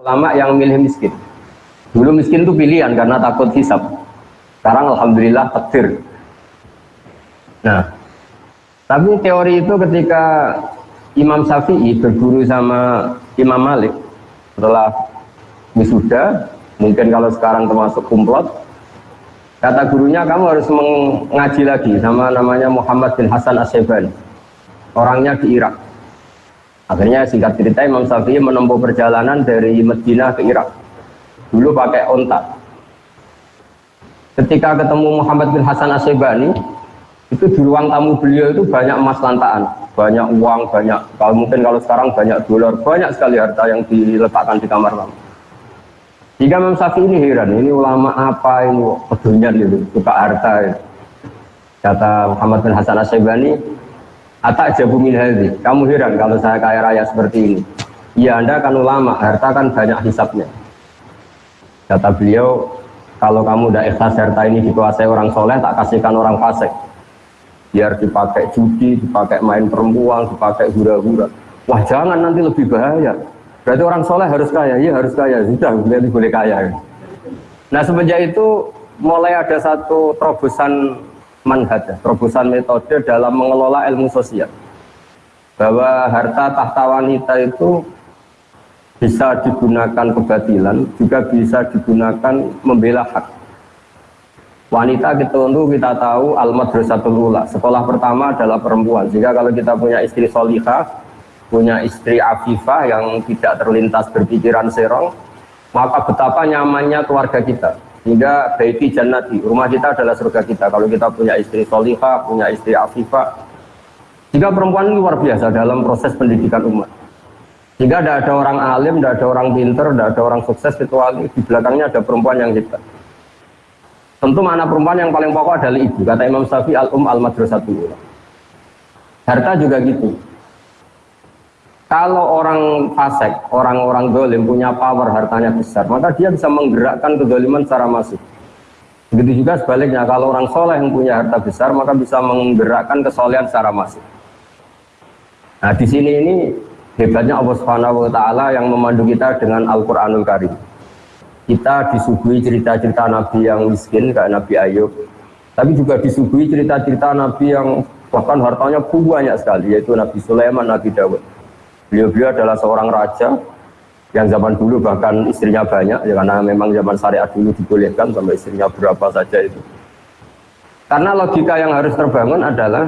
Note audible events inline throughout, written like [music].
ulama yang milih miskin. Dulu miskin itu pilihan karena takut hisap. Sekarang alhamdulillah takdir. Nah, tapi teori itu ketika Imam Syafi'i berguru sama Imam Malik setelah wisuda, mungkin kalau sekarang termasuk kumplot, kata gurunya kamu harus mengaji lagi sama namanya Muhammad bin Hasan Asyibani. Orangnya di Irak. Akhirnya singkat cerita Imam Syafi'i menempuh perjalanan dari Medina ke Irak. Dulu pakai onta ketika ketemu Muhammad bin Hasan Asyibani itu di ruang tamu beliau itu banyak emas lantaan banyak uang, banyak kalau mungkin kalau sekarang banyak dolar, banyak sekali harta yang diletakkan di kamar tamu jika Imam Syafi'i ini heran, ini ulama apa ini pedunyan gitu, suka harta ya. kata Muhammad bin Hasan Asyibani Atak jabu min kamu heran kalau saya kaya raya seperti ini iya anda kan ulama, harta kan banyak hisapnya Kata beliau, kalau kamu udah ikhlas harta ini dikuasai orang soleh, tak kasihkan orang fasik. Biar dipakai judi, dipakai main perempuan, dipakai hura-hura. Wah jangan nanti lebih bahaya. Berarti orang soleh harus kaya, iya harus kaya. Sudah, berarti boleh kaya. Nah semenjak itu mulai ada satu terobosan manhaj, terobosan metode dalam mengelola ilmu sosial. Bahwa harta tahta wanita itu bisa digunakan kebatilan, juga bisa digunakan membela hak. Wanita kita untuk kita tahu al-madrasatul ula. Sekolah pertama adalah perempuan. Jika kalau kita punya istri solihah, punya istri afifah yang tidak terlintas berpikiran serong, maka betapa nyamannya keluarga kita. Hingga baiti jannati, rumah kita adalah surga kita. Kalau kita punya istri solihah, punya istri afifah. Jika perempuan ini luar biasa dalam proses pendidikan umat. Jika tidak ada orang alim, tidak ada orang pinter, tidak ada orang sukses kecuali di belakangnya ada perempuan yang hebat. Tentu mana perempuan yang paling pokok adalah ibu. Kata Imam Syafi'i al-um al-madrasatul Harta juga gitu. Kalau orang fasik, orang-orang dolim punya power hartanya besar, maka dia bisa menggerakkan kedoliman secara masif. Begitu juga sebaliknya, kalau orang soleh yang punya harta besar, maka bisa menggerakkan kesolehan secara masif. Nah di sini ini Hebatnya Allah Subhanahu wa taala yang memandu kita dengan Al-Qur'anul Karim. Kita disuguhi cerita-cerita nabi yang miskin kayak Nabi Ayub, tapi juga disuguhi cerita-cerita nabi yang bahkan hartanya banyak sekali yaitu Nabi Sulaiman, Nabi Dawud. Beliau-beliau adalah seorang raja yang zaman dulu bahkan istrinya banyak ya karena memang zaman syariat dulu dibolehkan sampai istrinya berapa saja itu. Karena logika yang harus terbangun adalah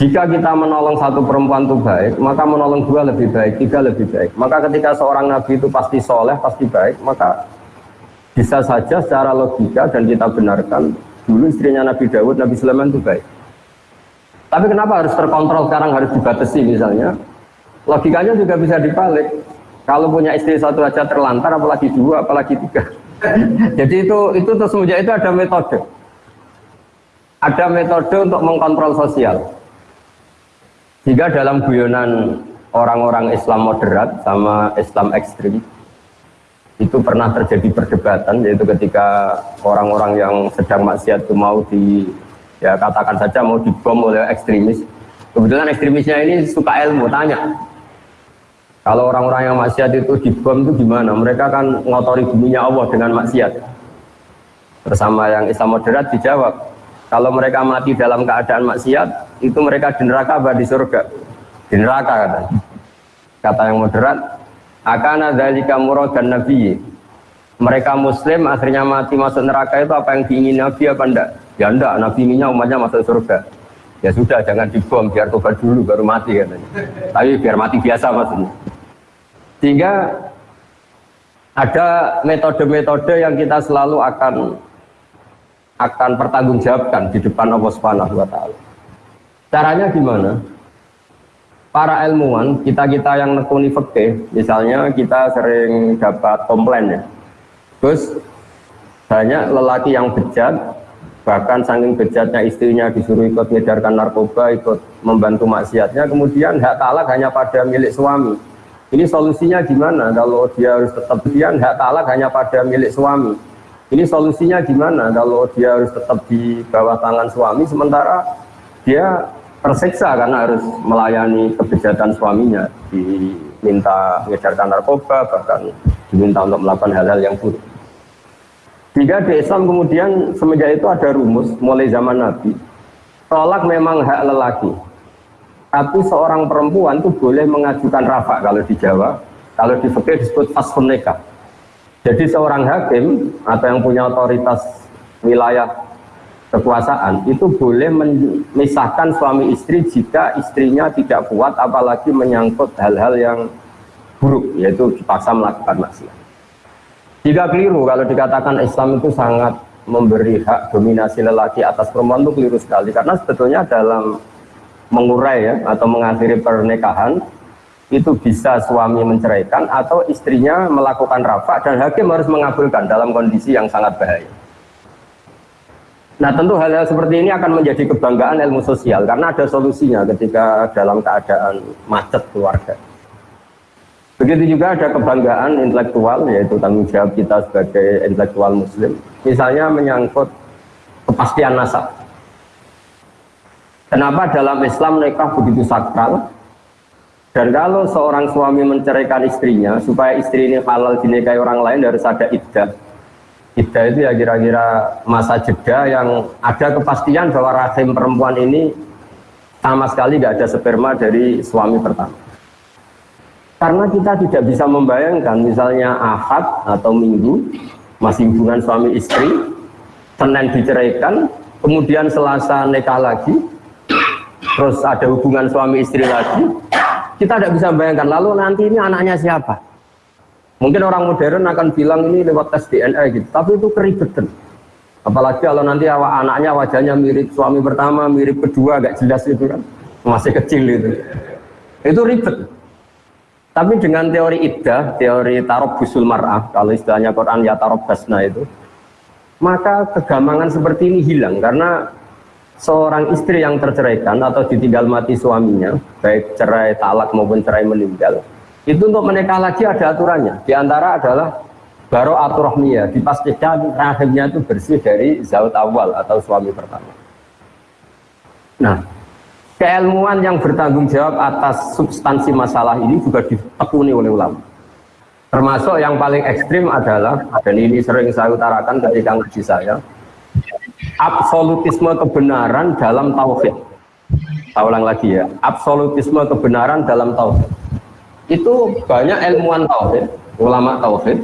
jika kita menolong satu perempuan itu baik, maka menolong dua lebih baik, tiga lebih baik. Maka ketika seorang nabi itu pasti soleh, pasti baik, maka bisa saja secara logika dan kita benarkan dulu istrinya Nabi Dawud, Nabi Sulaiman itu baik. Tapi kenapa harus terkontrol sekarang harus dibatasi misalnya? Logikanya juga bisa dibalik. Kalau punya istri satu aja terlantar, apalagi dua, apalagi tiga. [laughs] Jadi itu itu terus itu ada metode. Ada metode untuk mengkontrol sosial. Jika dalam guyonan orang-orang Islam moderat sama Islam ekstrim itu pernah terjadi perdebatan yaitu ketika orang-orang yang sedang maksiat itu mau di ya katakan saja mau dibom oleh ekstremis. Kebetulan ekstremisnya ini suka ilmu tanya. Kalau orang-orang yang maksiat itu dibom itu gimana? Mereka kan ngotori buminya Allah dengan maksiat. Bersama yang Islam moderat dijawab kalau mereka mati dalam keadaan maksiat itu mereka di neraka apa di surga? Di neraka kata kata yang moderat akan ada jika murad dan nabi mereka muslim akhirnya mati masuk neraka itu apa yang diingin nabi apa enggak ya enggak nabi inginnya umatnya masuk surga ya sudah jangan dibom biar tobat dulu baru mati katanya tapi biar mati biasa maksudnya sehingga ada metode-metode yang kita selalu akan akan pertanggungjawabkan di depan Allah Subhanahu wa taala. Caranya gimana? Para ilmuwan, kita-kita yang nekuni fikih, misalnya kita sering dapat komplain ya. Terus banyak lelaki yang bejat, bahkan saking bejatnya istrinya disuruh ikut mengedarkan narkoba, ikut membantu maksiatnya, kemudian hak talak hanya pada milik suami. Ini solusinya gimana kalau dia harus tetap dia hak talak hanya pada milik suami ini solusinya gimana kalau dia harus tetap di bawah tangan suami sementara dia tersiksa karena harus melayani kebejatan suaminya di minta mengedarkan narkoba, bahkan diminta untuk melakukan hal-hal yang buruk. Jika di Islam kemudian semenjak itu ada rumus mulai zaman Nabi, tolak memang hak lelaki, tapi seorang perempuan itu boleh mengajukan rafa kalau di Jawa, kalau di fikih disebut fasun nikah. Jadi seorang hakim atau yang punya otoritas wilayah kekuasaan itu boleh memisahkan suami istri jika istrinya tidak kuat apalagi menyangkut hal-hal yang buruk yaitu dipaksa melakukan maksiat. Jika keliru kalau dikatakan Islam itu sangat memberi hak dominasi lelaki atas perempuan itu keliru sekali karena sebetulnya dalam mengurai ya atau mengakhiri pernikahan itu bisa suami menceraikan atau istrinya melakukan rafa dan hakim harus mengabulkan dalam kondisi yang sangat bahaya. Nah tentu hal-hal seperti ini akan menjadi kebanggaan ilmu sosial karena ada solusinya ketika dalam keadaan macet keluarga. Begitu juga ada kebanggaan intelektual yaitu tanggung jawab kita sebagai intelektual muslim. Misalnya menyangkut kepastian nasab. Kenapa dalam Islam nikah begitu sakral? Dan kalau seorang suami menceraikan istrinya supaya istri ini halal dinikahi orang lain harus ada iddah Ida itu ya kira-kira masa jeda yang ada kepastian bahwa rahim perempuan ini sama sekali tidak ada sperma dari suami pertama. Karena kita tidak bisa membayangkan misalnya ahad atau minggu masih hubungan suami istri, Senin diceraikan, kemudian Selasa nikah lagi, terus ada hubungan suami istri lagi, kita tidak bisa bayangkan lalu nanti ini anaknya siapa? Mungkin orang modern akan bilang ini lewat tes DNA gitu, tapi itu keribetan. Apalagi kalau nanti anaknya wajahnya mirip suami pertama, mirip kedua, agak jelas itu kan, masih kecil itu. Itu ribet. Tapi dengan teori iddah, teori tarob busul mar'ah, kalau istilahnya Quran ya tarob basna itu, maka kegamangan seperti ini hilang karena seorang istri yang terceraikan atau ditinggal mati suaminya, baik cerai talak maupun cerai meninggal, itu untuk menikah lagi ada aturannya. Di antara adalah baru aturahmiyah, dipastikan rahimnya itu bersih dari zaut awal atau suami pertama. Nah, keilmuan yang bertanggung jawab atas substansi masalah ini juga ditekuni oleh ulama. Termasuk yang paling ekstrim adalah, dan ini sering saya utarakan ketika ngaji saya, absolutisme kebenaran dalam tauhid. Saya ulang lagi ya, absolutisme kebenaran dalam tauhid itu banyak ilmuwan tauhid, ulama tauhid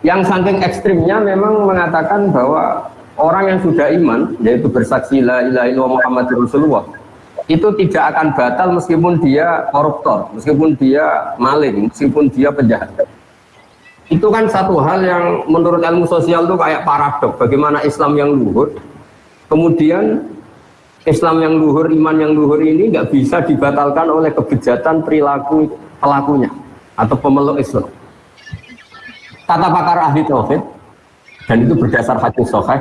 yang saking ekstrimnya memang mengatakan bahwa orang yang sudah iman yaitu bersaksi la ilaha illallah Muhammad Rasulullah itu tidak akan batal meskipun dia koruptor, meskipun dia maling, meskipun dia penjahat. Itu kan satu hal yang menurut ilmu sosial itu kayak paradok. Bagaimana Islam yang luhur, kemudian Islam yang luhur, iman yang luhur ini nggak bisa dibatalkan oleh kebejatan perilaku pelakunya atau pemeluk Islam. Kata pakar ahli tauhid dan itu berdasar hadis sahih.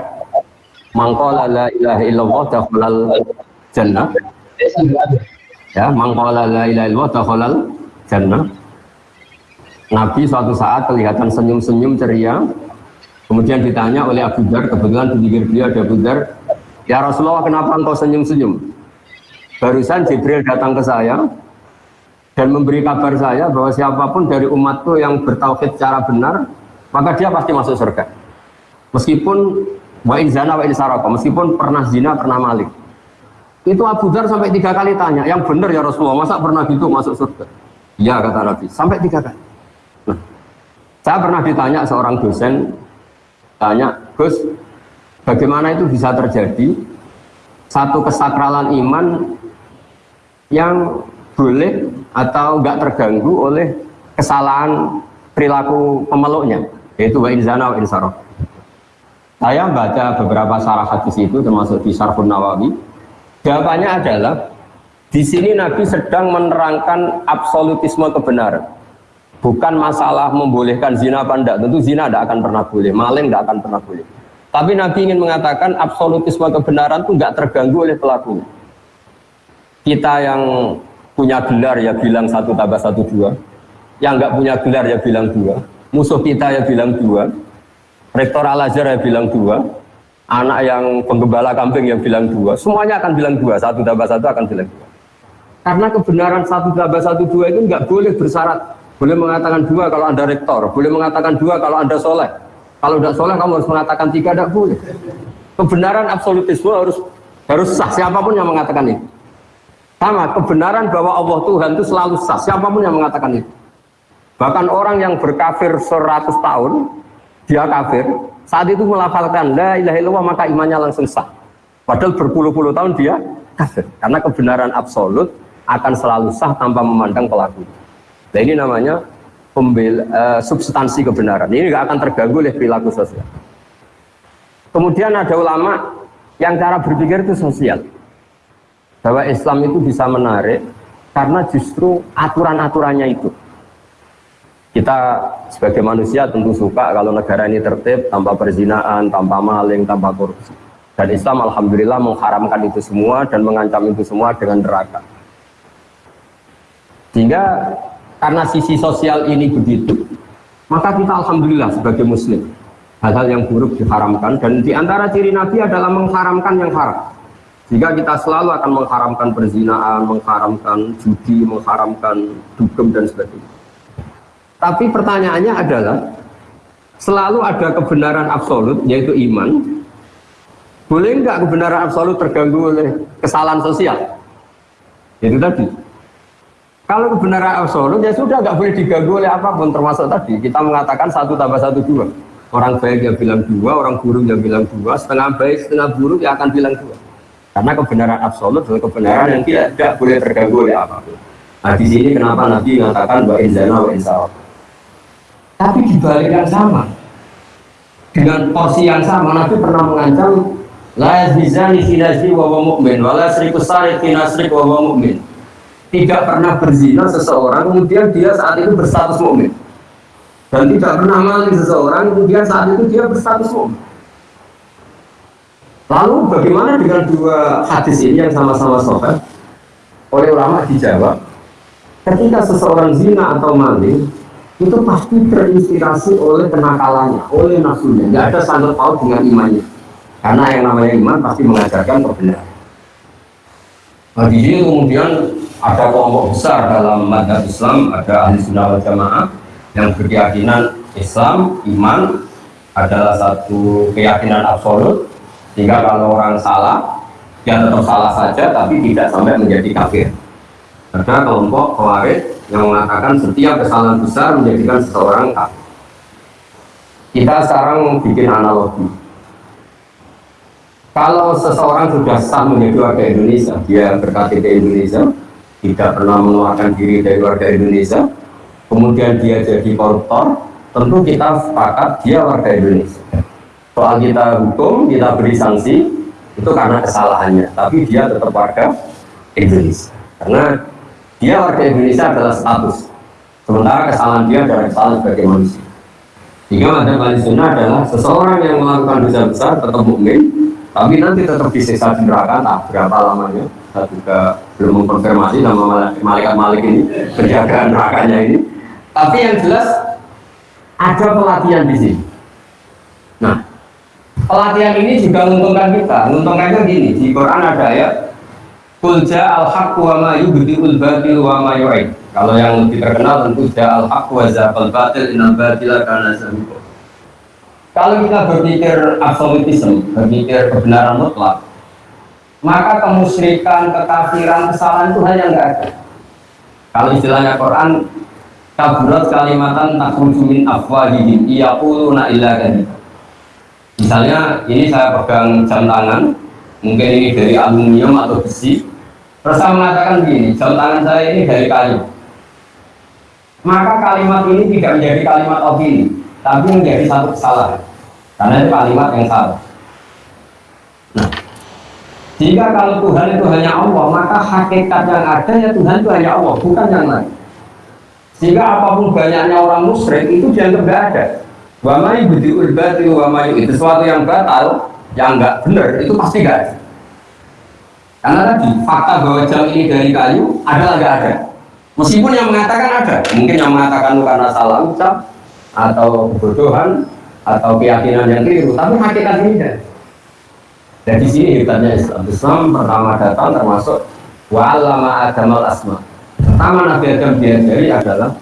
Mangqala la ilaha illallah jannah. Ya, mangqala la ilaha dakhalal jannah. Nabi suatu saat kelihatan senyum-senyum ceria. Kemudian ditanya oleh Abu Dar, kebetulan di pinggir beliau ada Abu Dar, "Ya Rasulullah, kenapa engkau senyum-senyum?" Barusan Jibril datang ke saya, dan memberi kabar saya bahwa siapa pun dari umatku yang bertauhid secara benar maka dia pasti masuk surga meskipun wa zana saraka meskipun pernah zina pernah malik itu Abu Dhar sampai tiga kali tanya yang benar ya Rasulullah masa pernah gitu masuk surga? Ya kata Nabi sampai tiga kali. Nah, saya pernah ditanya seorang dosen tanya Gus bagaimana itu bisa terjadi satu kesakralan iman yang boleh atau enggak terganggu oleh kesalahan perilaku pemeluknya yaitu wa inzana wa saya baca beberapa sarah hadis itu termasuk di Sarfun Nawawi jawabannya adalah di sini Nabi sedang menerangkan absolutisme kebenaran. Bukan masalah membolehkan zina apa enggak. Tentu zina tidak akan pernah boleh maling tidak akan pernah boleh. Tapi Nabi ingin mengatakan absolutisme kebenaran itu enggak terganggu oleh pelakunya kita yang punya gelar ya bilang satu tambah satu dua. Yang nggak punya gelar ya bilang dua. Musuh kita ya bilang dua. Rektor al azhar ya bilang dua anak yang penggembala kambing yang bilang dua semuanya akan bilang dua satu tambah satu akan bilang dua Karena kebenaran satu tambah satu dua itu nggak boleh bersyarat. Boleh mengatakan dua kalau anda rektor, boleh mengatakan dua kalau anda soleh. Kalau tidak soleh kamu harus mengatakan tiga, tidak boleh. Kebenaran absolutisme harus harus sah siapa pun yang mengatakan itu. Sama kebenaran bahwa Allah Tuhan itu selalu sah siapa pun yang mengatakan itu. Bahkan orang yang berkafir 100 tahun dia kafir saat itu melafalkan la ilaha illallah maka imannya langsung sah. Padahal berpuluh-puluh tahun dia kafir karena kebenaran absolut akan selalu sah tanpa memandang pelaku. Nah ini namanya pembel, uh, substansi kebenaran. Ini nggak akan terganggu oleh perilaku sosial. Kemudian ada ulama yang cara berpikir itu sosial. Bahwa Islam itu bisa menarik karena justru aturan-aturannya itu. Kita sebagai manusia tentu suka kalau negara ini tertib tanpa perzinaan, tanpa maling, tanpa korupsi. Dan Islam alhamdulillah mengharamkan itu semua dan mengancam itu semua dengan neraka. Sehingga karena sisi sosial ini begitu, maka kita alhamdulillah sebagai muslim hal-hal yang buruk diharamkan dan di antara ciri Nabi adalah mengharamkan yang haram. Jika kita selalu akan mengharamkan perzinaan, mengharamkan judi, mengharamkan dugem dan sebagainya. Tapi pertanyaannya adalah selalu ada kebenaran absolut yaitu iman. Boleh nggak kebenaran absolut terganggu oleh kesalahan sosial? Itu tadi. Kalau kebenaran absolut ya sudah nggak boleh diganggu oleh apa pun termasuk tadi kita mengatakan satu tambah satu dua. Orang baik yang bilang dua, orang buruk yang bilang dua, setengah baik, setengah buruk yang akan bilang dua. Karena kebenaran absolut adalah kebenaran yang tidak, tidak boleh terganggu oleh apa pun. Nah di sini kenapa Nabi mengatakan wa inzana wa insawab. Tapi di balik yang sama, dengan porsi yang sama, Nabi pernah mengancam la yazizani finazi wa wa mu'min wa la tidak pernah berzina seseorang kemudian dia saat itu berstatus mukmin dan tidak pernah maling seseorang kemudian saat itu dia berstatus mukmin lalu bagaimana dengan dua hadis ini yang sama-sama sobat oleh ulama dijawab ketika seseorang zina atau maling itu pasti terinspirasi oleh kenakalannya, oleh nafsunya. Tidak ada sangkut paut dengan imannya. Karena yang namanya iman pasti mengajarkan kebenaran. Nah, di sini kemudian ada kelompok besar dalam madhab Islam, ada ahli sunnah wal jamaah yang berkeyakinan Islam, iman adalah satu keyakinan absolut sehingga kalau orang salah dia tetap salah saja tapi tidak sampai menjadi kafir ada kelompok khawarij yang mengatakan setiap kesalahan besar menjadikan seseorang kafir kita sekarang bikin analogi kalau seseorang sudah sah menjadi warga Indonesia, dia berKTP Indonesia, tidak pernah mengeluarkan diri dari warga Indonesia, kemudian dia jadi koruptor, tentu kita sepakat dia warga Indonesia. Soal kita hukum, kita beri sanksi, itu karena kesalahannya, tapi dia tetap warga Indonesia. Karena dia warga Indonesia adalah status, sementara kesalahan dia adalah kesalahan sebagai manusia. Jika ada balik sunnah adalah seseorang yang melakukan dosa besar tetap mukmin, tapi nanti tetap disiksa di neraka. Entah berapa lamanya? Saya juga belum mengkonfirmasi nama malaikat malik ini penjaga nerakanya ini. Tapi yang jelas ada pelatihan di sini. Nah pelatihan ini juga menguntungkan kita. Menguntungkannya gini di Quran ada ayat Kulja al-haq wa ma yubdi'ul batil wa ma yu'id kalau yang lebih terkenal tentu ja al-haq wa zaqal batil inal batila kana zahuqa kalau kita berpikir absolutisme, berpikir kebenaran mutlak, maka kemusyrikan, kekafiran, kesalahan itu hal yang enggak ada. Kalau istilahnya Quran, kaburat kalimatan takhruju min afwahihim iyaquluna illa kadhiba. Misalnya ini saya pegang jam tangan, mungkin ini dari aluminium atau besi. Terus saya mengatakan begini, jam tangan saya ini dari kayu. Maka kalimat ini tidak menjadi kalimat opini, tapi menjadi satu kesalahan. Karena itu kalimat yang salah. Nah jika kalau Tuhan itu hanya Allah maka hakikat yang ada ya Tuhan itu hanya Allah bukan yang lain. Sehingga apa pun banyaknya orang musyrik itu dianggap tidak ada. Wa may budiul batil wa may itu sesuatu yang batal yang enggak benar itu pasti enggak ada karena tadi fakta bahwa jam ini dari kayu adalah enggak ada meskipun yang mengatakan ada mungkin yang mengatakan karena salah ucap atau kebodohan atau keyakinan yang keliru tapi hakikat ini dan di sini hebatnya Islam Islam pertama datang termasuk Wa alama adamal asma. Pertama Nabi Adam diajari adalah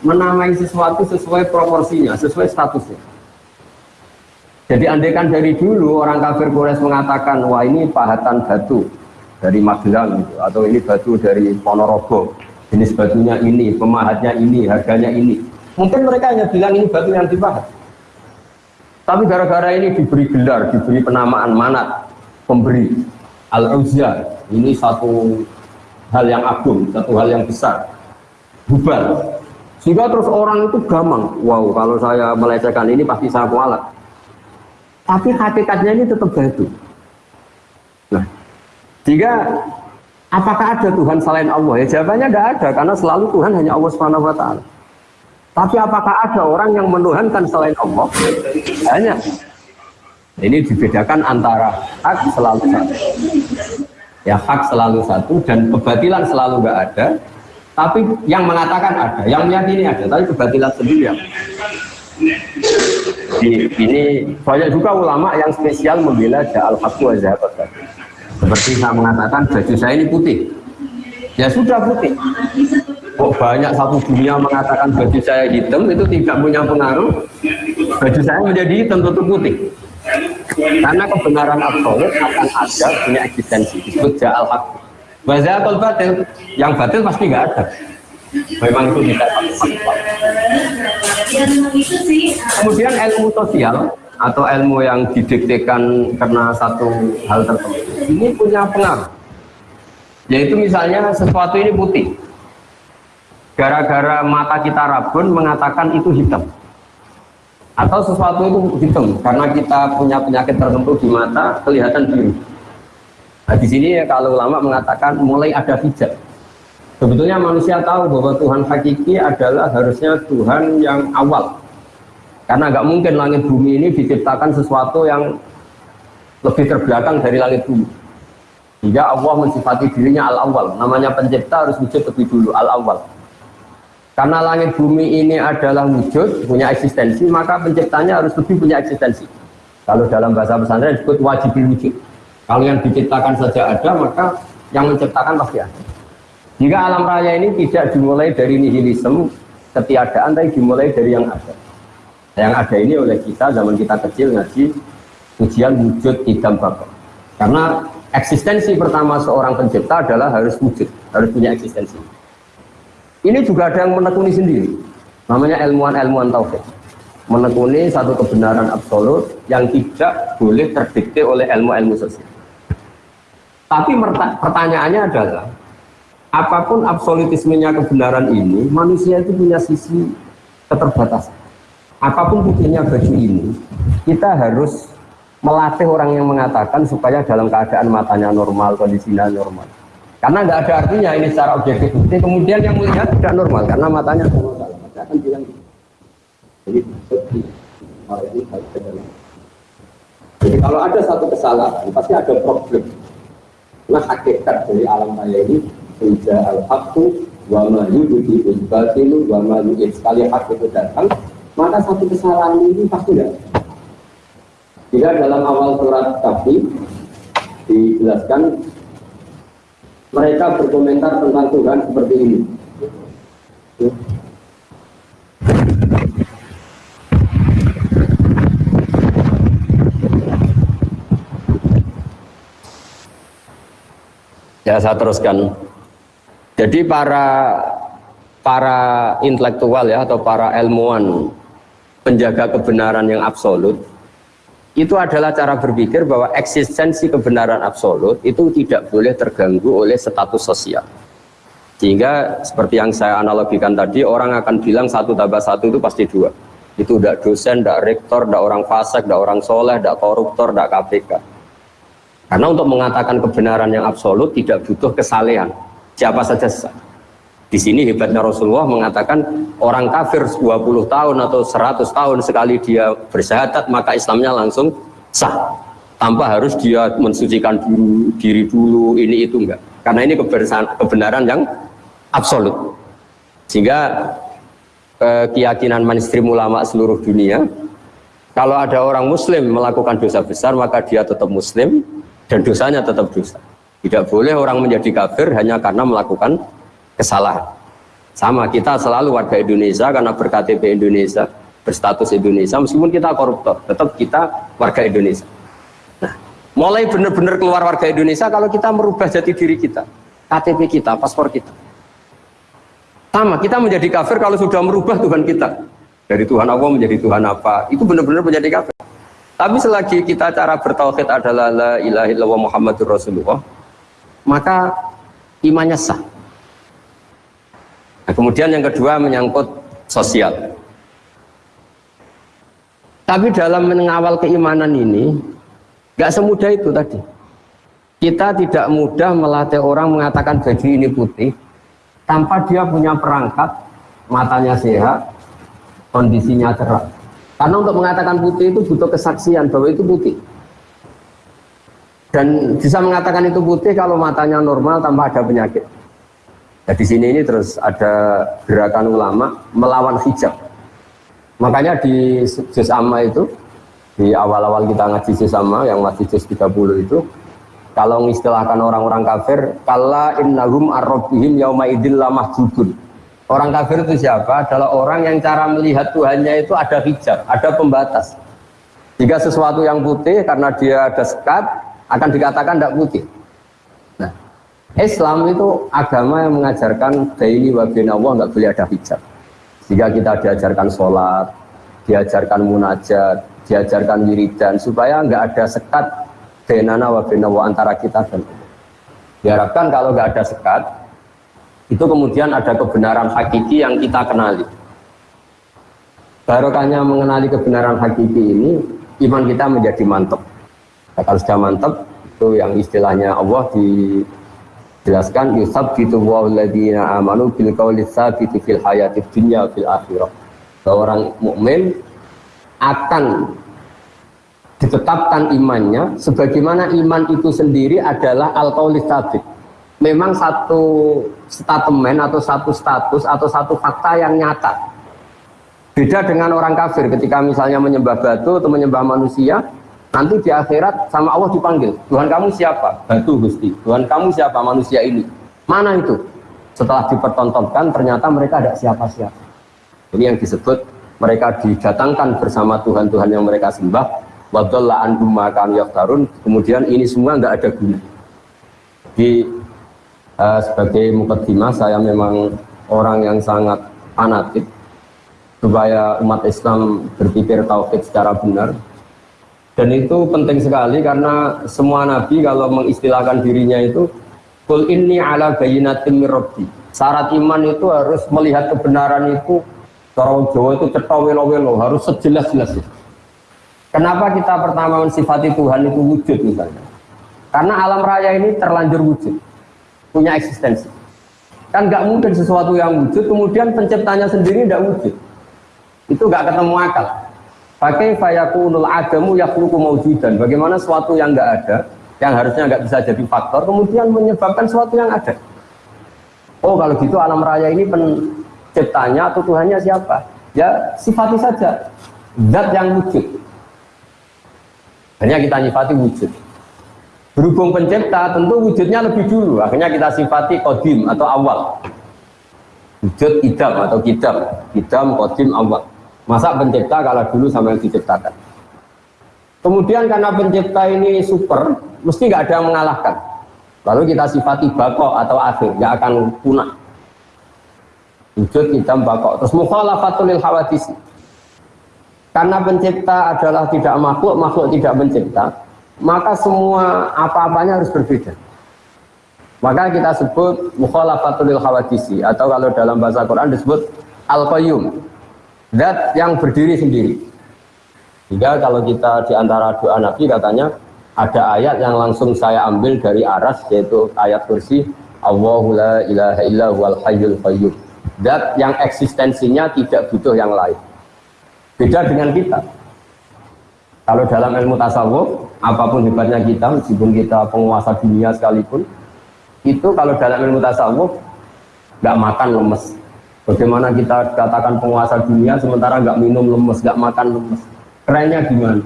menamai sesuatu sesuai proporsinya, sesuai statusnya. Jadi andaikan dari dulu orang kafir Quraisy mengatakan wah ini pahatan batu dari Magelang gitu, atau ini batu dari Ponorogo, jenis batunya ini, pemahatnya ini, harganya ini. Mungkin mereka hanya bilang ini batu yang dipahat. Tapi gara-gara ini diberi gelar, diberi penamaan manat, pemberi al-uzza, ini satu hal yang agung, satu hal yang besar. Hubal. Sehingga terus orang itu gampang, wow kalau saya melecehkan ini pasti saya kualat. Tapi hakikatnya ini tetap batu. Jika apakah ada Tuhan selain Allah? Ya jawabannya tidak ada, karena selalu Tuhan hanya Allah Subhanahu Wa Taala. Tapi apakah ada orang yang menuhankan selain Allah? Hanya. Ini dibedakan antara hak selalu satu. Ya hak selalu satu dan kebatilan selalu nggak ada. Tapi yang mengatakan ada, yang meyakini ada, tapi kebatilan sendiri yang ini, banyak juga ulama yang spesial membela ja'al haqqu wa Seperti saya mengatakan baju saya ini putih. Ya sudah putih. Kok banyak satu dunia mengatakan baju saya hitam itu tidak punya pengaruh? Baju saya menjadi hitam tutup putih. Karena kebenaran absolut akan ada punya eksistensi disebut ja'al haq. Atau batil yang batil pasti nggak ada. Memang itu tidak kemudian ilmu sosial atau ilmu yang didiktekan karena satu hal tertentu. Ini punya pengaruh. Yaitu misalnya sesuatu ini putih. Gara-gara mata kita rabun mengatakan itu hitam. Atau sesuatu itu hitam karena kita punya penyakit tertentu di mata kelihatan biru. Nah di sini ya kalau ulama mengatakan mulai ada hijab. Sebetulnya manusia tahu bahwa Tuhan hakiki adalah harusnya Tuhan yang awal karena nggak mungkin langit bumi ini diciptakan sesuatu yang lebih terbelakang dari langit bumi hingga Allah mensifati dirinya al-awwal namanya pencipta harus wujud lebih dulu al-awwal karena langit bumi ini adalah wujud, punya eksistensi, maka penciptanya harus lebih punya eksistensi. Kalau dalam bahasa pesantren disebut wajib wujud. Kalau yang diciptakan saja ada, maka yang menciptakan pasti ada. Jika alam raya ini tidak dimulai dari nihilisme, ketiadaan, tapi dimulai dari yang ada. Yang ada ini oleh kita, zaman kita kecil ngaji, ujian wujud idam bapak. Karena eksistensi pertama seorang pencipta adalah harus wujud, harus punya eksistensi. Ini juga ada yang menekuni sendiri. Namanya ilmuwan-ilmuwan taufik. Menekuni satu kebenaran absolut yang tidak boleh terdikte oleh ilmu-ilmu sosial. Tapi pertanyaannya adalah, apa pun absolutismenya kebenaran ini, manusia itu punya sisi keterbatasan. Apa pun putihnya baju ini, kita harus melatih orang yang mengatakan supaya dalam keadaan matanya normal, kondisinya normal. Karena nggak ada artinya ini secara objektif. Jadi kemudian yang melihat tidak normal karena matanya normal. Gitu. Jadi kalau ada satu kesalahan, pasti ada problem. Nah hakikat dari alam raya ini Ija al-haqqu wa ma batilu wa ma sekali hak itu datang maka satu kesalahan ini pasti ada jika dalam awal surat kafir dijelaskan mereka berkomentar tentang Tuhan seperti ini. Ya saya teruskan. Jadi para para intelektual ya atau para ilmuwan penjaga kebenaran yang absolut itu adalah cara berpikir bahwa eksistensi kebenaran absolut itu tidak boleh terganggu oleh status sosial. Sehingga seperti yang saya analogikan tadi, orang akan bilang satu tambah satu itu pasti dua. Itu tidak dosen, tidak rektor, tidak orang fasik, tidak orang soleh, tidak koruptor, tidak KPK. Karena untuk mengatakan kebenaran yang absolut tidak butuh kesalehan. Siapa saja sah. Di sini hebatnya Rasulullah mengatakan orang kafir 20 tahun atau 100 tahun sekali dia bersyahadat maka Islamnya langsung sah. Tanpa harus dia mensucikan diri, diri dulu ini itu enggak. Karena ini kebenaran yang absolut. Sehingga eh, keyakinan mainstream ulama seluruh dunia kalau ada orang muslim melakukan dosa besar maka dia tetap muslim dan dosanya tetap dosa. Tidak boleh orang menjadi kafir hanya karena melakukan kesalahan. Sama kita selalu warga Indonesia karena berKTP Indonesia, berstatus Indonesia, meskipun kita koruptor, tetap kita warga Indonesia. Nah, mulai benar-benar keluar warga Indonesia kalau kita merubah jati diri kita, KTP kita, paspor kita. Sama, kita menjadi kafir kalau sudah merubah Tuhan kita. Dari Tuhan Allah menjadi Tuhan apa, itu benar-benar menjadi kafir. Tapi selagi kita cara bertauhid adalah la ilaha illallah Muhammadur Rasulullah, maka imannya sah. Nah, kemudian yang kedua menyangkut sosial. Tapi dalam mengawal keimanan ini, nggak semudah itu tadi. Kita tidak mudah melatih orang mengatakan baju ini putih, tanpa dia punya perangkat, matanya sehat, kondisinya cerah. Karena untuk mengatakan putih itu butuh kesaksian bahwa itu putih dan bisa mengatakan itu putih kalau matanya normal tanpa ada penyakit. Nah, di sini ini terus ada gerakan ulama melawan hijab. Makanya di juz amma itu di awal-awal kita ngaji juz amma yang masih juz 30 itu kalau mengistilahkan orang-orang kafir kala innahum arrobihim yauma idil mahjubun orang kafir itu siapa? adalah orang yang cara melihat Tuhannya itu ada hijab, ada pembatas jika sesuatu yang putih karena dia ada sekat akan dikatakan tidak putih. Islam itu agama yang mengajarkan daini wa Allah nggak boleh ada hijab. Jika kita diajarkan sholat, diajarkan munajat, diajarkan wiridan, supaya nggak ada sekat benana wa Allah antara kita dan Allah. Diharapkan kalau nggak ada sekat, itu kemudian ada kebenaran hakiki yang kita kenali. Barokahnya mengenali kebenaran hakiki ini, iman kita menjadi mantap. Nah, kalau sudah mantap itu yang istilahnya Allah dijelaskan yusab gitu walladzina amanu bil qawli tsabiti fil hayatid dunya fil akhirah. Bahwa orang mukmin akan ditetapkan imannya sebagaimana iman itu sendiri adalah al qawli tsabit. Memang satu statement atau satu status atau satu fakta yang nyata. Beda dengan orang kafir ketika misalnya menyembah batu atau menyembah manusia, Nanti di akhirat sama Allah dipanggil, Tuhan kamu siapa? Batu Gusti. Tuhan kamu siapa? Manusia ini. Mana itu? Setelah dipertontonkan ternyata mereka ada siapa-siapa. Ini yang disebut mereka didatangkan bersama Tuhan-Tuhan yang mereka sembah. Kemudian ini semua nggak ada guna. Di uh, sebagai mukadimah saya memang orang yang sangat fanatik supaya umat Islam berpikir tauhid secara benar dan itu penting sekali karena semua nabi kalau mengistilahkan dirinya itu kul inni ala bayinatim mirabbi. Syarat iman itu harus melihat kebenaran itu orang Jawa itu cetok welo-welo, harus sejelas-jelas itu. Kenapa kita pertama mensifati Tuhan itu wujud misalnya? Karena alam raya ini terlanjur wujud, punya eksistensi. Kan nggak mungkin sesuatu yang wujud, kemudian penciptanya sendiri tidak wujud. Itu nggak ketemu akal. Pakai fayakunul adamu yakhluqu mawjudan. Bagaimana sesuatu yang enggak ada, yang harusnya enggak bisa jadi faktor, kemudian menyebabkan sesuatu yang ada. Oh, kalau gitu alam raya ini penciptanya atau Tuhannya siapa? Ya, sifati saja. Zat yang wujud. Hanya kita nyifati wujud. Berhubung pencipta, tentu wujudnya lebih dulu. Akhirnya kita sifati kodim atau awal. Wujud idam atau kidam. Idam, kodim, awal. Masa pencipta kalau dulu sama yang diciptakan. Kemudian karena pencipta ini super, mesti nggak ada yang mengalahkan. Lalu kita sifati bako atau akhir, nggak akan punah. Wujud kita bako. Terus mukhalafatul lil hawadis. Karena pencipta adalah tidak makhluk, makhluk tidak mencipta, maka semua apa-apanya harus berbeda. Maka kita sebut mukhalafatul hawadisi atau kalau dalam bahasa Quran disebut al-qayyum Dat yang berdiri sendiri. Sehingga kalau kita di antara doa Nabi katanya ada ayat yang langsung saya ambil dari aras yaitu ayat kursi Allahu la ilaha illa huwal hayyul qayyum. Dat yang eksistensinya tidak butuh yang lain. Beda dengan kita. Kalau dalam ilmu tasawuf, apa pun hebatnya kita, meskipun kita penguasa dunia sekalipun, itu kalau dalam ilmu tasawuf nggak makan lemes, Bagaimana kita katakan penguasa dunia sementara nggak minum lemes, nggak makan lemes. Kerennya gimana?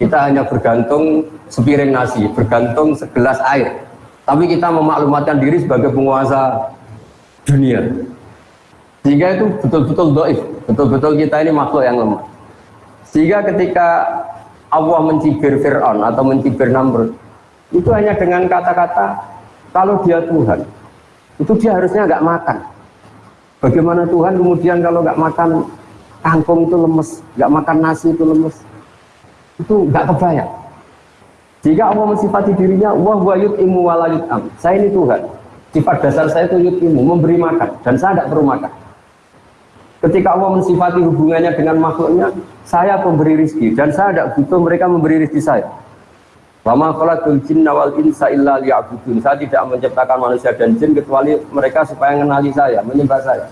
Kita hanya bergantung sepiring nasi, bergantung segelas air. Tapi kita memaklumatkan diri sebagai penguasa dunia. Sehingga itu betul-betul doif, betul-betul kita ini makhluk yang lemah. Sehingga ketika Allah mencibir Fir'aun atau mencibir Namrud, itu hanya dengan kata-kata, kalau dia Tuhan, itu dia harusnya nggak makan. Bagaimana Tuhan kemudian kalau nggak makan kangkung itu lemes, nggak makan nasi itu lemes, itu nggak kebayang. Jika Allah mensifati dirinya, wah wa yut'imu wa am. Saya ini Tuhan. Sifat dasar saya itu yut'imu, memberi makan. Dan saya tidak perlu makan. Ketika Allah mensifati hubungannya dengan makhluknya, saya pemberi rizki. Dan saya tidak butuh mereka memberi rizki saya. Wama khalaqul jinna wal insa illa liya'budun. Saya tidak menciptakan manusia dan jin kecuali mereka supaya mengenali saya, menyembah saya.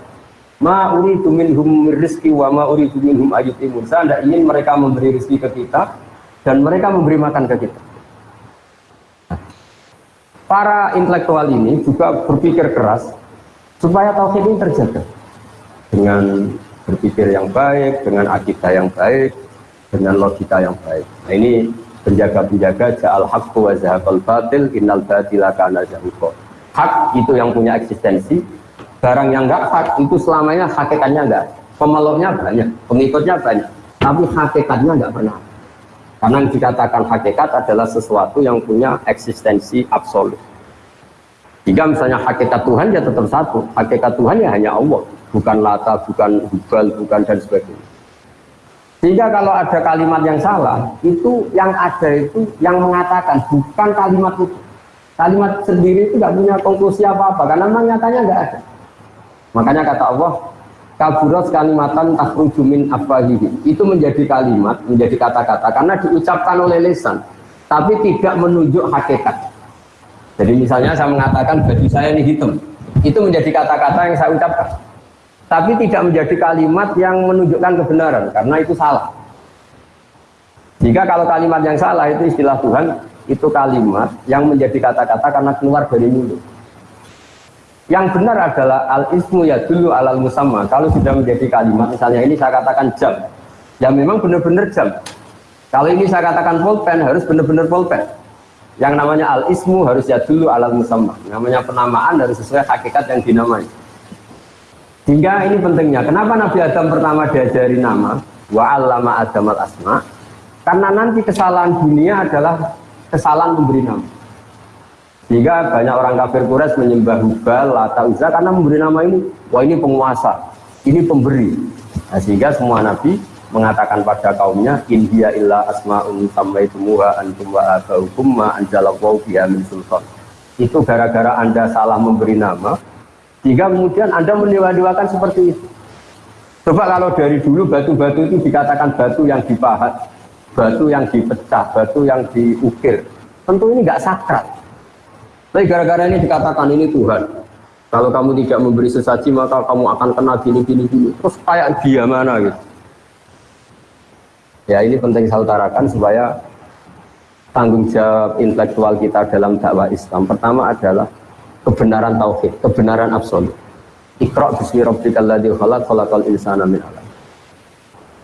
Ma uridu minhum rizki wa ma uridu minhum ayutimun. Saya tidak ingin mereka memberi rizki ke kita dan mereka memberi makan ke kita. Para intelektual ini juga berpikir keras supaya tauhid ini terjaga dengan berpikir yang baik, dengan akidah yang baik, dengan logika yang baik. Nah ini penjaga-penjaga ja'al haqqu wa zahaqal batil innal batila kana zahuqa. Hak itu yang punya eksistensi, barang yang enggak hak itu selamanya hakikatnya enggak. Pemeluknya banyak, pengikutnya banyak, tapi hakikatnya enggak pernah. Karena yang dikatakan hakikat adalah sesuatu yang punya eksistensi absolut. Jika misalnya hakikat Tuhan ya tetap satu, hakikat Tuhan ya hanya Allah bukan lata, bukan hubal, bukan dan sebagainya. Sehingga kalau ada kalimat yang salah, itu yang ada itu yang mengatakan bukan kalimat itu. Kalimat sendiri itu tidak punya konklusi apa-apa karena memang nyatanya nggak ada. Makanya kata Allah, kaburat kalimatan takhruju min afwahihi. Itu menjadi kalimat, menjadi kata-kata karena diucapkan oleh lesan, tapi tidak menunjuk hakikat. Jadi misalnya saya mengatakan baju saya ini hitam, itu menjadi kata-kata yang saya ucapkan tapi tidak menjadi kalimat yang menunjukkan kebenaran karena itu salah. Jika kalau kalimat yang salah itu istilah Tuhan itu kalimat yang menjadi kata-kata karena keluar dari mulut. Yang benar adalah al ismu ya dulu alal musamma. Kalau sudah menjadi kalimat misalnya ini saya katakan jam. Ya memang benar-benar jam. Kalau ini saya katakan pulpen harus benar-benar pulpen. Yang namanya al ismu harus ya dulu alal musamma. Namanya penamaan harus sesuai hakikat yang dinamai hingga ini pentingnya. Kenapa Nabi Adam pertama diajari nama? Wa allama Adam al asma. Karena nanti kesalahan dunia adalah kesalahan memberi nama. Sehingga banyak orang kafir Quraisy menyembah Hubal, Lata, Uzza karena memberi nama ini. Wah ini penguasa, ini pemberi. Nah, sehingga semua Nabi mengatakan pada kaumnya in hiya illa asma'un sammaitumuha antum wa abaukum ma anzalallahu biha min sultan. Itu gara-gara Anda salah memberi nama, sehingga kemudian Anda mendewa-dewakan seperti itu. Coba kalau dari dulu batu-batu itu dikatakan batu yang dipahat, batu yang dipecah, batu yang diukir. Tentu ini nggak sakral. Tapi gara-gara ini dikatakan ini Tuhan. Kalau kamu tidak memberi sesaji maka kamu akan kena gini gini gini. Terus kayak dia mana gitu. Ya ini penting saya utarakan supaya tanggung jawab intelektual kita dalam dakwah Islam. Pertama adalah kebenaran tauhid, kebenaran absolut. Iqra bismi rabbikal ladzi khalaq khalaqal insana min 'alaq.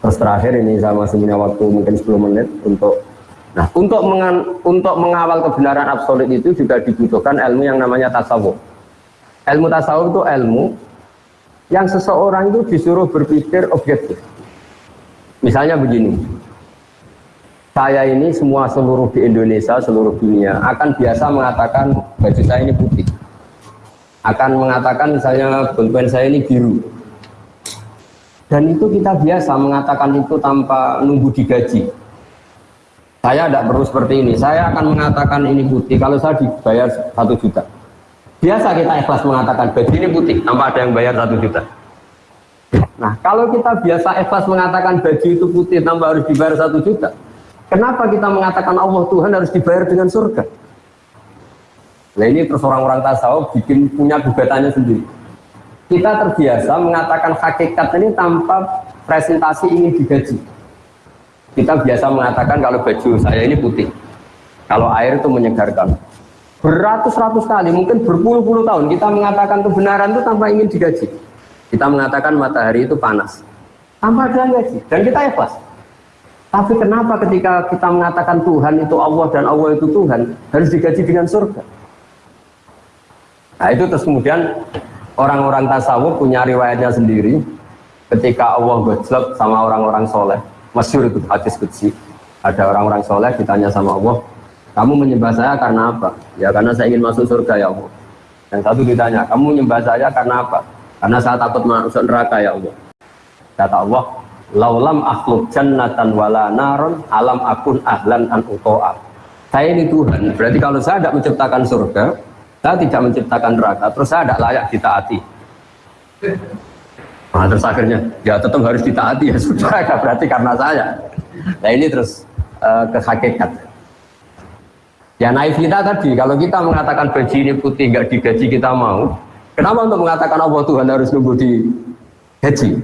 Terus terakhir ini masih punya waktu mungkin 10 menit untuk Nah, untuk mengan, untuk mengawal kebenaran absolut itu juga dibutuhkan ilmu yang namanya tasawuf. Ilmu tasawuf itu ilmu yang seseorang itu disuruh berpikir objektif. Misalnya begini, saya ini semua seluruh di Indonesia, seluruh dunia akan biasa mengatakan baju saya ini putih akan mengatakan misalnya pulpen saya ini biru. Dan itu kita biasa mengatakan itu tanpa nunggu digaji. Saya tidak perlu seperti ini. Saya akan mengatakan ini putih. Kalau saya dibayar satu juta. Biasa kita ikhlas mengatakan baju ini putih tanpa ada yang bayar satu juta. Nah kalau kita biasa ikhlas mengatakan baju itu putih tanpa harus dibayar satu juta kenapa kita mengatakan Allah Tuhan harus dibayar dengan surga Nah ini terus orang-orang tasawuf bikin punya gugatannya sendiri. Kita terbiasa mengatakan hakikat ini tanpa presentasi ini digaji. Kita biasa mengatakan kalau baju saya ini putih. Kalau air itu menyegarkan. Beratus-ratus kali, mungkin berpuluh-puluh tahun kita mengatakan kebenaran itu tanpa ingin digaji. Kita mengatakan matahari itu panas. Tanpa ada gaji. Dan kita ikhlas. Tapi kenapa ketika kita mengatakan Tuhan itu Allah dan Allah itu Tuhan harus digaji dengan surga? Nah itu terus kemudian orang-orang tasawuf punya riwayatnya sendiri. Ketika Allah gojlok sama orang-orang soleh masyur itu hadis kecil ada orang-orang soleh ditanya sama Allah kamu menyembah saya karena apa? ya karena saya ingin masuk surga ya Allah. Yang satu ditanya kamu menyembah saya karena apa? karena saya takut masuk neraka ya Allah. Kata Allah laulam akhluk jannatan wala naron alam akun ahlan an uto'a. Saya ini Tuhan berarti kalau saya tidak menciptakan surga saya tidak menciptakan neraka, terus saya tidak layak ditaati. Nah, terus akhirnya, ya tetap harus ditaati ya sudah, ya [laughs] berarti karena saya. Nah ini terus uh, ke hakikat. Ya naif kita tadi, kalau kita mengatakan baju ini putih nggak digaji kita mau, kenapa untuk mengatakan Allah Tuhan harus nunggu di gaji?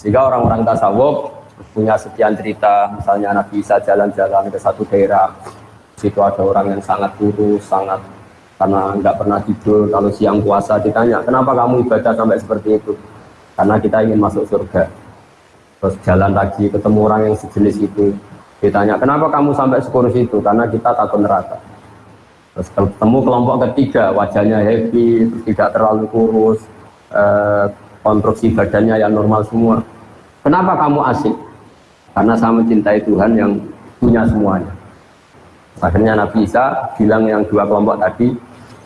Sehingga orang-orang tasawuf punya sekian cerita, misalnya Nabi Isa jalan-jalan ke satu daerah, situ ada orang yang sangat kurus, sangat karena nggak pernah tidur kalau siang puasa ditanya kenapa kamu ibadah sampai seperti itu? Karena kita ingin masuk surga. Terus jalan lagi ketemu orang yang sejenis itu. Ditanya kenapa kamu sampai sekurus itu? Karena kita takut neraka. Terus ketemu kelompok ketiga wajahnya happy tidak terlalu kurus eh, konstruksi badannya yang normal semua. Kenapa kamu asik? Karena saya mencintai Tuhan yang punya semuanya. Akhirnya Nabi Isa bilang yang dua kelompok tadi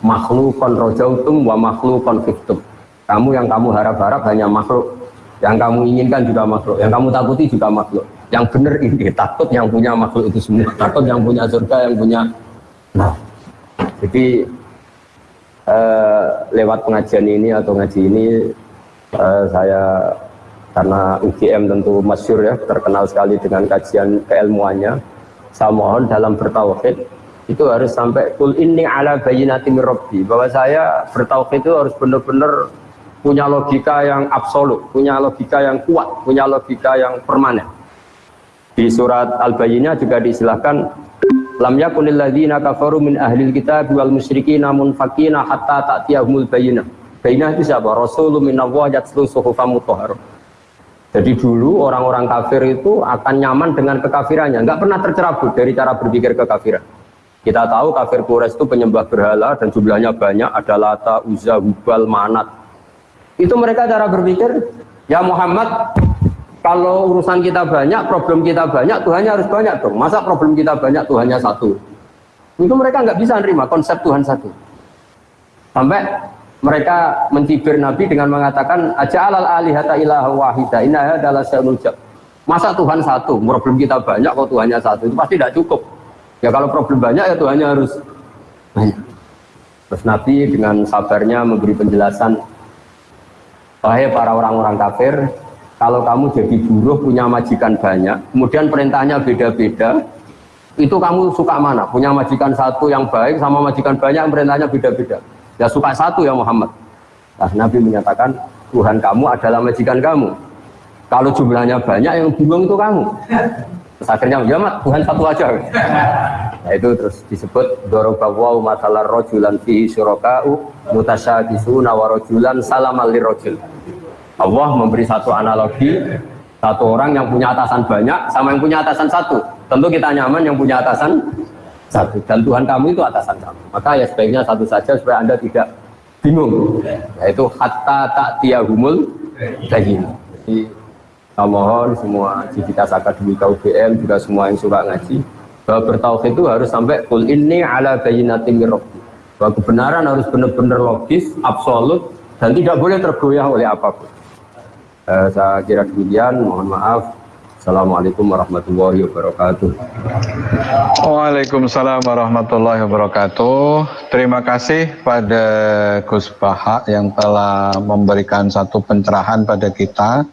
makhlukon rojautum wa makhlukon fiktum kamu yang kamu harap-harap hanya makhluk. Yang kamu inginkan juga makhluk. Yang kamu takuti juga makhluk. Yang benar ini [laughs] takut yang punya makhluk itu semua takut yang punya surga yang punya nah. Jadi eh, lewat pengajian ini atau ngaji ini eh, saya karena UGM tentu masyur ya terkenal sekali dengan kajian keilmuannya saya mohon dalam bertauhid itu harus sampai kul ini ala bayinati mirrabbi bahwa saya bertauhid itu harus benar-benar punya logika yang absolut, punya logika yang kuat, punya logika yang permanen. Di surat Al-Bayyinah juga disilahkan lam yakunil ladzina kafaru min ahlil kitab wal musyrikin munfakina hatta ta'tiyahumul bayyinah. Bayyinah itu siapa? Rasulun minallah yatslu suhufam mutahharah. Jadi dulu orang-orang kafir itu akan nyaman dengan kekafirannya, nggak pernah tercerabut dari cara berpikir kekafiran. Kita tahu kafir Quraisy itu penyembah berhala dan jumlahnya banyak, ada Lata, Uzza, Hubal, Manat. Itu mereka cara berpikir, ya Muhammad, kalau urusan kita banyak, problem kita banyak, Tuhannya harus banyak dong. Masa problem kita banyak, Tuhannya satu? Itu mereka nggak bisa nerima konsep Tuhan satu. Sampai mereka mencibir Nabi dengan mengatakan aja alal alihata ilaha wahida inna adalah Masa Tuhan satu, problem kita banyak, kok Tuhannya satu, itu pasti tidak cukup. Ya kalau problem banyak ya Tuhannya harus banyak. Terus Nabi dengan sabarnya memberi penjelasan, Wahai para orang-orang kafir, kalau kamu jadi buruh punya majikan banyak, kemudian perintahnya beda-beda, itu kamu suka mana? Punya majikan satu yang baik sama majikan banyak yang perintahnya beda-beda. Ya suka satu ya Muhammad. Nah, Nabi menyatakan Tuhan kamu adalah majikan kamu. Kalau jumlahnya banyak yang bingung itu kamu. Terus akhirnya ya mak Tuhan satu aja. Nah itu terus disebut dorobawaw matalar rojulan fi syuroka'u mutasyadisuna wa rojulan salamal rojul. Allah memberi satu analogi satu orang yang punya atasan banyak sama yang punya atasan satu. Tentu kita nyaman yang punya atasan satu dan Tuhan kamu itu atasan kamu. Maka ya sebaiknya satu saja supaya anda tidak bingung. Yaitu hatta tak tiahumul bayin. Saya mohon semua civitas akademika UGM juga semua yang suka ngaji. Bahwa bertauhid itu harus sampai kul ini ala bayinatin mirrabbi bahwa kebenaran harus benar-benar logis, absolut dan tidak boleh tergoyah oleh apa pun. Eh, saya kira demikian, mohon maaf. Assalamualaikum warahmatullahi wabarakatuh. Waalaikumsalam warahmatullahi wabarakatuh. Terima kasih pada Gus Baha yang telah memberikan satu pencerahan pada kita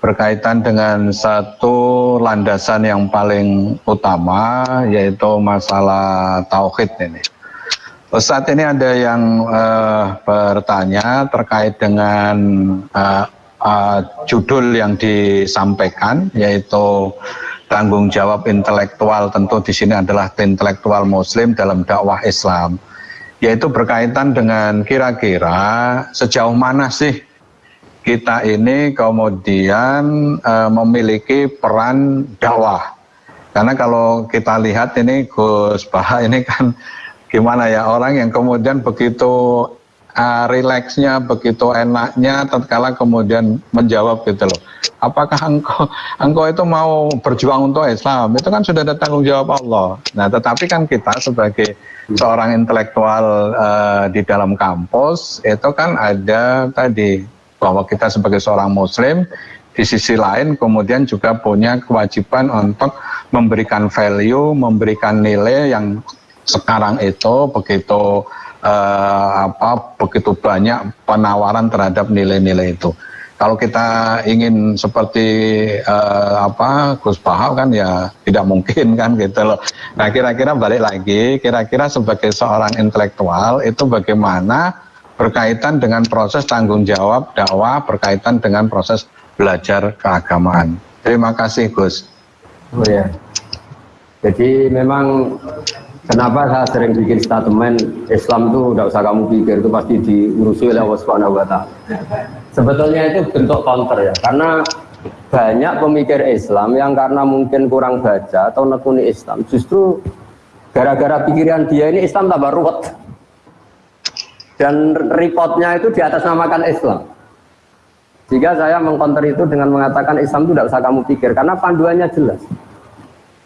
berkaitan dengan satu landasan yang paling utama yaitu masalah tauhid ini. Saat ini ada yang uh, bertanya terkait dengan uh, uh, judul yang disampaikan yaitu tanggung jawab intelektual tentu di sini adalah intelektual muslim dalam dakwah Islam yaitu berkaitan dengan kira-kira sejauh mana sih kita ini kemudian e, memiliki peran dakwah. Karena kalau kita lihat ini Gus Baha ini kan [laughs] gimana ya orang yang kemudian begitu uh, rileksnya, begitu enaknya, tatkala kemudian menjawab gitu loh. Apakah engkau [laughs] engkau itu mau berjuang untuk Islam? Itu kan sudah ada tanggung jawab Allah. Nah, tetapi kan kita sebagai seorang intelektual uh, di dalam kampus itu kan ada tadi bahwa kita sebagai seorang Muslim di sisi lain kemudian juga punya kewajiban untuk memberikan value, memberikan nilai yang sekarang itu begitu uh, apa begitu banyak penawaran terhadap nilai-nilai itu. Kalau kita ingin seperti uh, apa Gus Bahau kan ya tidak mungkin [laughs] kan gitu loh. Nah kira-kira balik lagi, kira-kira sebagai seorang intelektual itu bagaimana berkaitan dengan proses tanggung jawab dakwah, berkaitan dengan proses belajar keagamaan. Terima kasih Gus. Oh ya. Jadi memang kenapa saya sering bikin statement Islam itu tidak usah kamu pikir itu pasti diurusi oleh Allah Subhanahu wa. Sebetulnya itu bentuk counter ya, karena banyak pemikir Islam yang karena mungkin kurang baca atau nekuni Islam, justru gara-gara pikiran dia ini Islam tambah ruwet. Dan reportnya itu di atas namakan Islam. Jika saya mengkonter itu dengan mengatakan Islam itu tidak usah kamu pikir, karena panduannya jelas.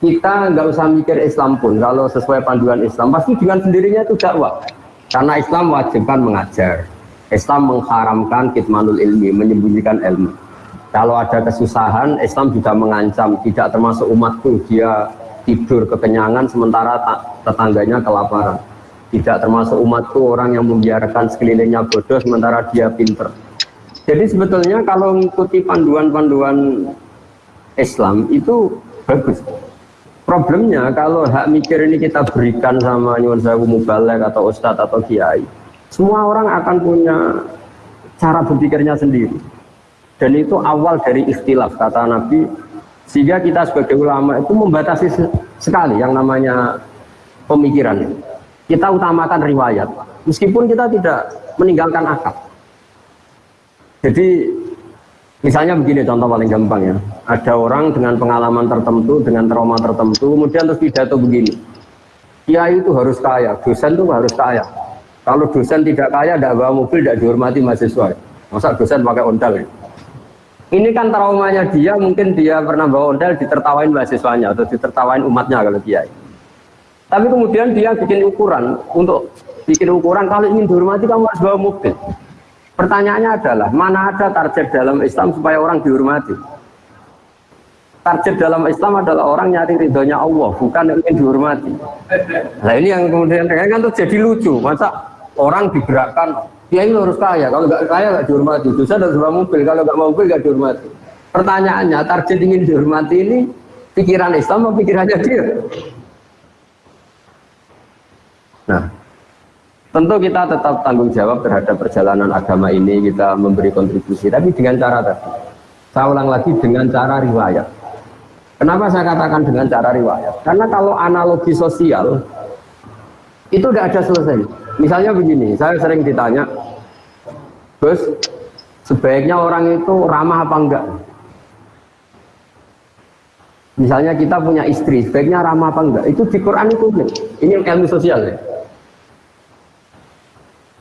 Kita nggak usah mikir Islam pun, kalau sesuai panduan Islam, pasti dengan sendirinya itu dakwah. Karena Islam wajibkan mengajar. Islam mengharamkan kitmanul ilmi, menyembunyikan ilmu. Kalau ada kesusahan, Islam juga mengancam, tidak termasuk umatku, dia tidur kekenyangan sementara tetangganya kelaparan. Tidak termasuk umatku orang yang membiarkan sekelilingnya bodoh sementara dia pinter jadi sebetulnya kalau mengikuti panduan-panduan Islam itu bagus. Problemnya kalau hak mikir ini kita berikan sama nyuwun sewu mubalek atau ustadz atau kiai, semua orang akan punya cara berpikirnya sendiri. Dan itu awal dari ikhtilaf kata Nabi, sehingga kita sebagai ulama itu membatasi sekali yang namanya pemikiran. Kita utamakan riwayat, meskipun kita tidak meninggalkan akal. Jadi misalnya begini contoh paling gampang ya. Ada orang dengan pengalaman tertentu, dengan trauma tertentu, kemudian terus pidato begini. Kiai itu harus kaya, dosen itu harus kaya. Kalau dosen tidak kaya, tidak bawa mobil, tidak dihormati mahasiswa. Masa dosen pakai ondal ya? Ini kan traumanya dia, mungkin dia pernah bawa ondal ditertawain mahasiswanya atau ditertawain umatnya kalau kiai. Tapi kemudian dia bikin ukuran untuk bikin ukuran kalau ingin dihormati kamu harus bawa mobil. Pertanyaannya adalah, mana ada target dalam Islam supaya orang dihormati? Target dalam Islam adalah orang nyari ridhonya Allah, bukan ingin dihormati. Nah ini yang kemudian kan jadi lucu, masa orang digerakkan, dia ini harus kaya, kalau nggak kaya nggak dihormati, dosa harus bawa mobil, kalau nggak mau mobil nggak dihormati. Pertanyaannya, target ingin dihormati ini pikiran Islam atau pikirannya dia? Nah, Tentu kita tetap tanggung jawab terhadap perjalanan agama ini, kita memberi kontribusi, tapi dengan cara tadi. Saya ulang lagi dengan cara riwayat. Kenapa saya katakan dengan cara riwayat? Karena kalau analogi sosial, itu tidak ada selesai. Misalnya begini, saya sering ditanya, Gus, sebaiknya orang itu ramah apa enggak? Misalnya kita punya istri, sebaiknya ramah apa enggak? Itu di Quran itu, ini ilmu sosial ya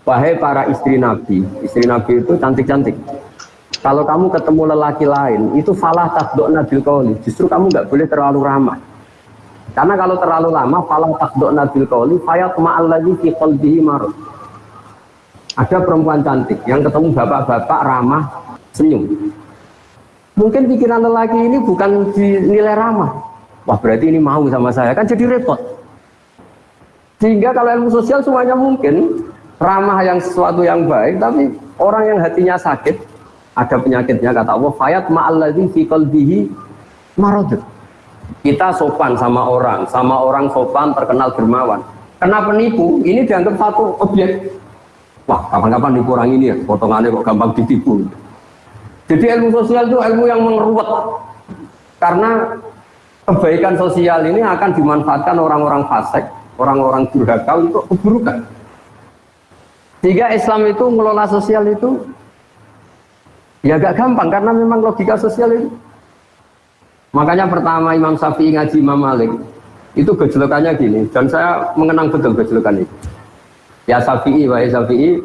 Wahai para istri Nabi, istri Nabi itu cantik-cantik. Kalau kamu ketemu lelaki lain, itu falah takdok nabil kauli. Justru kamu nggak boleh terlalu ramah. Karena kalau terlalu lama, falah takdok nabil kauli, fayat lagi fi qalbihi marut. Ada perempuan cantik yang ketemu bapak-bapak ramah, senyum. Mungkin pikiran lelaki ini bukan dinilai ramah. Wah berarti ini mau sama saya, kan jadi repot. Sehingga kalau ilmu sosial semuanya mungkin, ramah yang sesuatu yang baik tapi orang yang hatinya sakit ada penyakitnya kata Allah fayat ma'alladzi fi qalbihi marad. Kita sopan sama orang sama orang sopan terkenal dermawan. Kena penipu ini dianggap satu objek. Wah kapan-kapan nipu orang ini ya potongannya kok gampang ditipu. Jadi ilmu sosial itu ilmu yang mengeruat karena kebaikan sosial ini akan dimanfaatkan orang-orang fasik orang-orang durhaka untuk keburukan sehingga Islam itu mengelola sosial itu ya gak gampang karena memang logika sosial itu. Makanya pertama Imam Syafi'i ngaji Imam Malik itu gejolokannya gini dan saya mengenang betul gejolokan itu. Ya Syafi'i, wahai Syafi'i,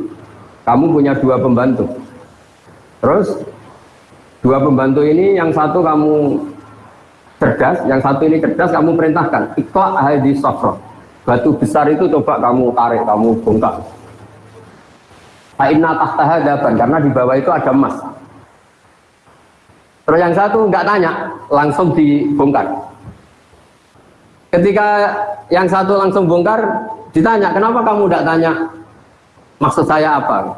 kamu punya dua pembantu. Terus dua pembantu ini yang satu kamu cerdas, yang satu ini cerdas kamu perintahkan ikhlas ahadi sofro. Batu besar itu coba kamu tarik, kamu bongkar. Fa'inna tahtaha daban, karena di bawah itu ada emas. Terus yang satu nggak tanya, langsung dibongkar. Ketika yang satu langsung bongkar, ditanya, kenapa kamu tidak tanya maksud saya apa?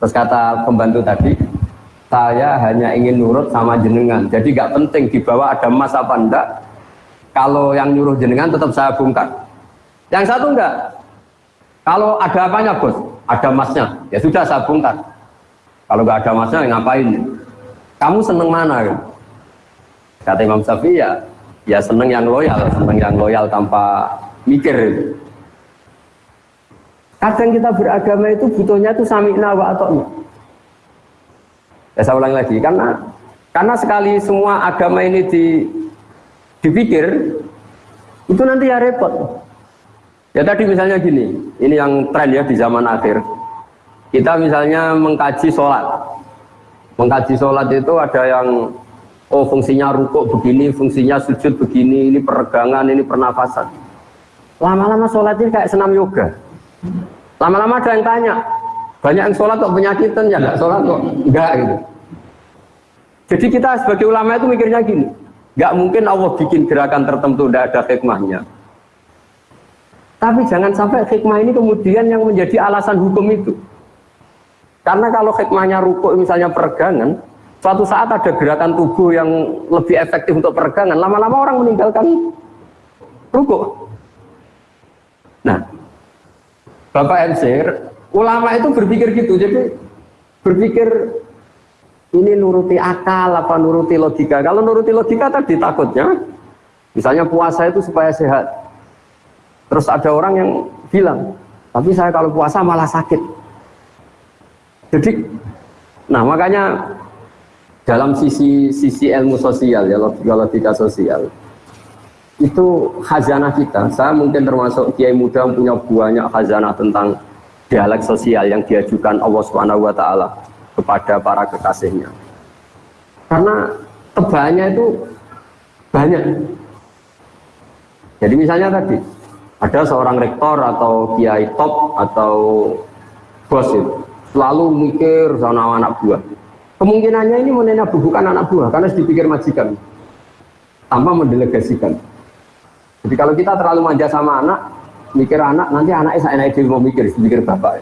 Terus kata pembantu tadi, saya hanya ingin nurut sama jenengan. Jadi gak penting di bawah ada emas apa enggak. Kalau yang nyuruh jenengan tetap saya bongkar. Yang satu enggak. Kalau ada apanya bos? Ada emasnya. Ya sudah saya bongkar. Kalau nggak ada emasnya ya ngapain? Kamu seneng mana? Kan? Kata Imam Syafi'i ya, ya seneng yang loyal, seneng yang loyal tanpa mikir. Kadang kita beragama itu butuhnya itu sami'na wa atoknya. Ya saya ulang lagi, karena karena sekali semua agama ini di, dipikir, itu nanti ya repot. Ya tadi misalnya gini, ini yang tren ya di zaman akhir. Kita misalnya mengkaji sholat. Mengkaji sholat itu ada yang, oh fungsinya rukuk begini, fungsinya sujud begini, ini peregangan, ini pernafasan. Lama-lama sholatnya kayak senam yoga. Lama-lama ada yang tanya, banyak yang sholat kok penyakitan ya nggak sholat kok enggak gitu. Jadi kita sebagai ulama itu mikirnya gini, nggak mungkin Allah bikin gerakan tertentu tidak ada hikmahnya. Tapi jangan sampai hikmah ini kemudian yang menjadi alasan hukum itu. Karena kalau hikmahnya rukuk misalnya peregangan, suatu saat ada gerakan tubuh yang lebih efektif untuk peregangan, lama-lama orang meninggalkan rukuk. Nah, Bapak MC, ulama itu berpikir gitu, jadi berpikir ini nuruti akal apa nuruti logika. Kalau nuruti logika tadi takutnya, misalnya puasa itu supaya sehat. Terus ada orang yang bilang, tapi saya kalau puasa malah sakit. Jadi, nah makanya dalam sisi sisi ilmu sosial ya logika sosial itu khazanah kita. Saya mungkin termasuk kiai muda yang punya banyak khazanah tentang dialek sosial yang diajukan Allah Subhanahu wa taala kepada para kekasihnya. Karena tebalnya itu banyak. Jadi misalnya tadi ada seorang rektor atau kiai top atau bos itu selalu mikir sama anak buah. Kemungkinannya ini menena bukan anak buah karena dipikir majikan tanpa mendelegasikan. Jadi kalau kita terlalu manja sama anak, mikir anak, nanti anaknya saya naik mau mikir, mikir bapak.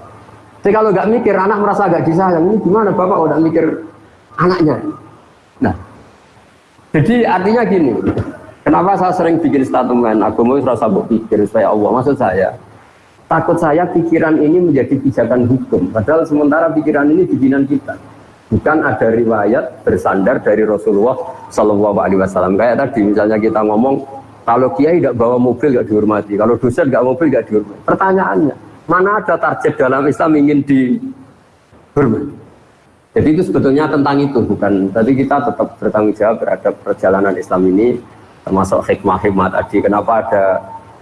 Tapi kalau nggak mikir, anak merasa agak disayang. Ini gimana bapak udah mikir anaknya? Nah, jadi artinya gini, kenapa saya sering bikin statement, aku mau rasa pikir supaya Allah, maksud saya, takut saya pikiran ini menjadi pijakan hukum, padahal sementara pikiran ini bikinan kita. Bukan ada riwayat bersandar dari Rasulullah Shallallahu Alaihi Wasallam. Kayak tadi misalnya kita ngomong kalau kiai tidak bawa mobil tidak dihormati, kalau dosen nggak mobil tidak dihormati. Pertanyaannya, mana ada target dalam Islam ingin dihormati? Jadi itu sebetulnya tentang itu, bukan. Tadi kita tetap bertanggung jawab terhadap perjalanan Islam ini, termasuk hikmah-hikmah tadi. Kenapa ada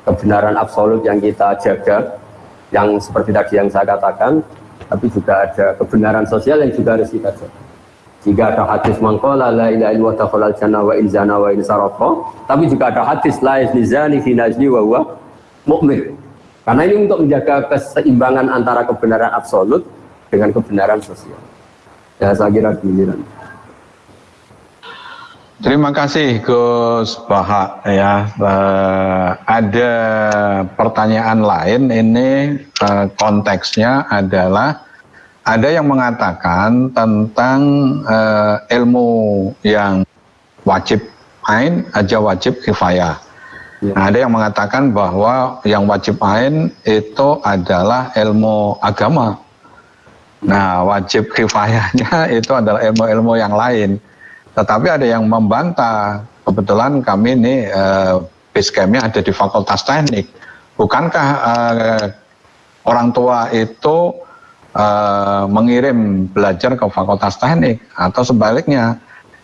kebenaran absolut yang kita jaga, yang seperti tadi yang saya katakan, tapi juga ada kebenaran sosial yang juga harus kita jaga. Jika ada hadis mangkola la ilaha illallah dakhalal jannah wa in zana wa in sarafa, tapi juga ada hadis la yazni fi najli wa huwa. Karena ini untuk menjaga keseimbangan antara kebenaran absolut dengan kebenaran sosial. Ya saya kira giliran. Terima kasih Gus Baha ya. Uh, ada pertanyaan lain ini uh, konteksnya adalah ada yang mengatakan tentang uh, ilmu yang wajib ain aja wajib kifayah. Ya. Nah, ada yang mengatakan bahwa yang wajib ain itu adalah ilmu agama. Nah, wajib kifayahnya [laughs] itu adalah ilmu-ilmu yang lain. Tetapi ada yang membantah. Kebetulan kami ini uh, base campnya ada di Fakultas Teknik. Bukankah uh, orang tua itu uh, mengirim belajar ke fakultas teknik atau sebaliknya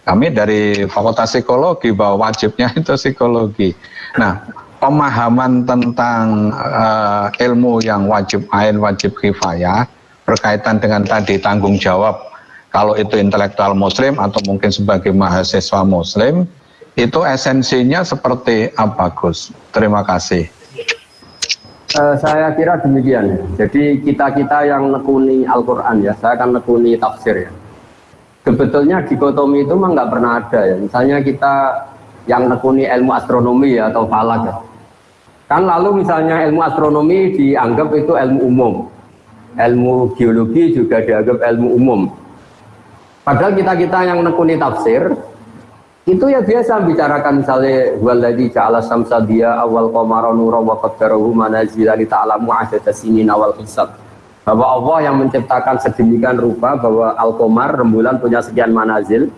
kami dari fakultas psikologi bahwa wajibnya [laughs] itu psikologi. Nah, pemahaman tentang uh, ilmu yang wajib ain, wajib kifayah berkaitan dengan tadi tanggung jawab kalau itu intelektual muslim atau mungkin sebagai mahasiswa muslim itu esensinya seperti apa Gus? Terima kasih. Uh, saya kira demikian. Jadi kita-kita yang nekuni Al-Quran ya, saya akan nekuni tafsir ya. Sebetulnya dikotomi itu memang nggak pernah ada ya. Misalnya kita yang nekuni ilmu astronomi ya, atau falak ya. Kan lalu misalnya ilmu astronomi dianggap itu ilmu umum. Ilmu geologi juga dianggap ilmu umum. Padahal kita-kita yang nekuni tafsir, itu ya biasa bicarakan misalnya waladhi ja'ala samsa dia awal qamara nura wa qaddarahu manazila li ta'lamu adada sinin awal hisab. Bahwa Allah yang menciptakan sedemikian rupa bahwa al-qamar rembulan punya sekian manazil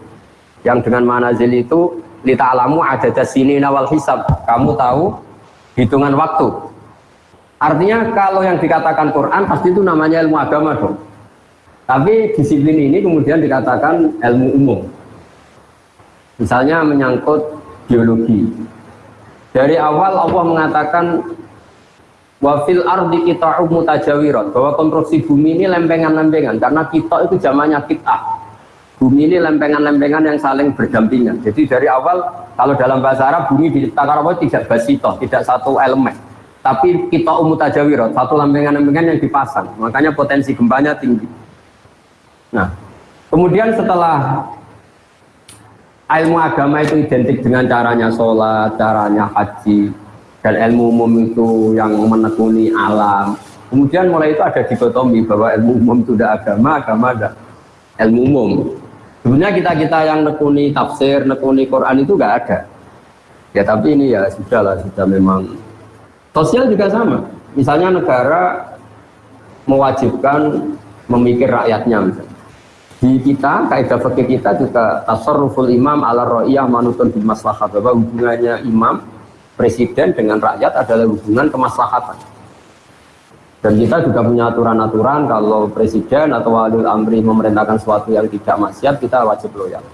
yang dengan manazil itu li ta'lamu adada sinin awal hisab. Kamu tahu hitungan waktu. Artinya kalau yang dikatakan Quran pasti itu namanya ilmu agama dong tapi disiplin ini kemudian dikatakan ilmu umum. Misalnya menyangkut biologi. Dari awal Allah mengatakan wafil ardi kita mutajawirat. Bahwa konstruksi bumi ini lempengan-lempengan karena kita itu zamannya kita. Bumi ini lempengan-lempengan yang saling berdampingan. Jadi dari awal kalau dalam bahasa Arab bumi diciptakan Allah tidak basito tidak satu elemen. Tapi kita umutajawirat satu lempengan-lempengan yang dipasang. Makanya potensi gempanya tinggi nah kemudian setelah ilmu agama itu identik dengan caranya sholat, caranya haji, dan ilmu umum itu yang menekuni alam. Kemudian mulai itu ada dikotomi bahwa ilmu umum itu tidak agama, agama ada ilmu umum. Sebenarnya kita-kita yang nekuni tafsir, nekuni Quran itu nggak ada. Ya tapi ini ya sudah lah, sudah memang. Sosial juga sama. Misalnya negara mewajibkan memikir rakyatnya misalnya di kita kaidah fikih kita juga tasarruful imam ala ra'iyah manutun di maslahat bahwa hubungannya imam presiden dengan rakyat adalah hubungan kemaslahatan. Dan kita juga punya aturan-aturan kalau presiden atau wali amri memerintahkan sesuatu yang tidak maksiat kita wajib loyal.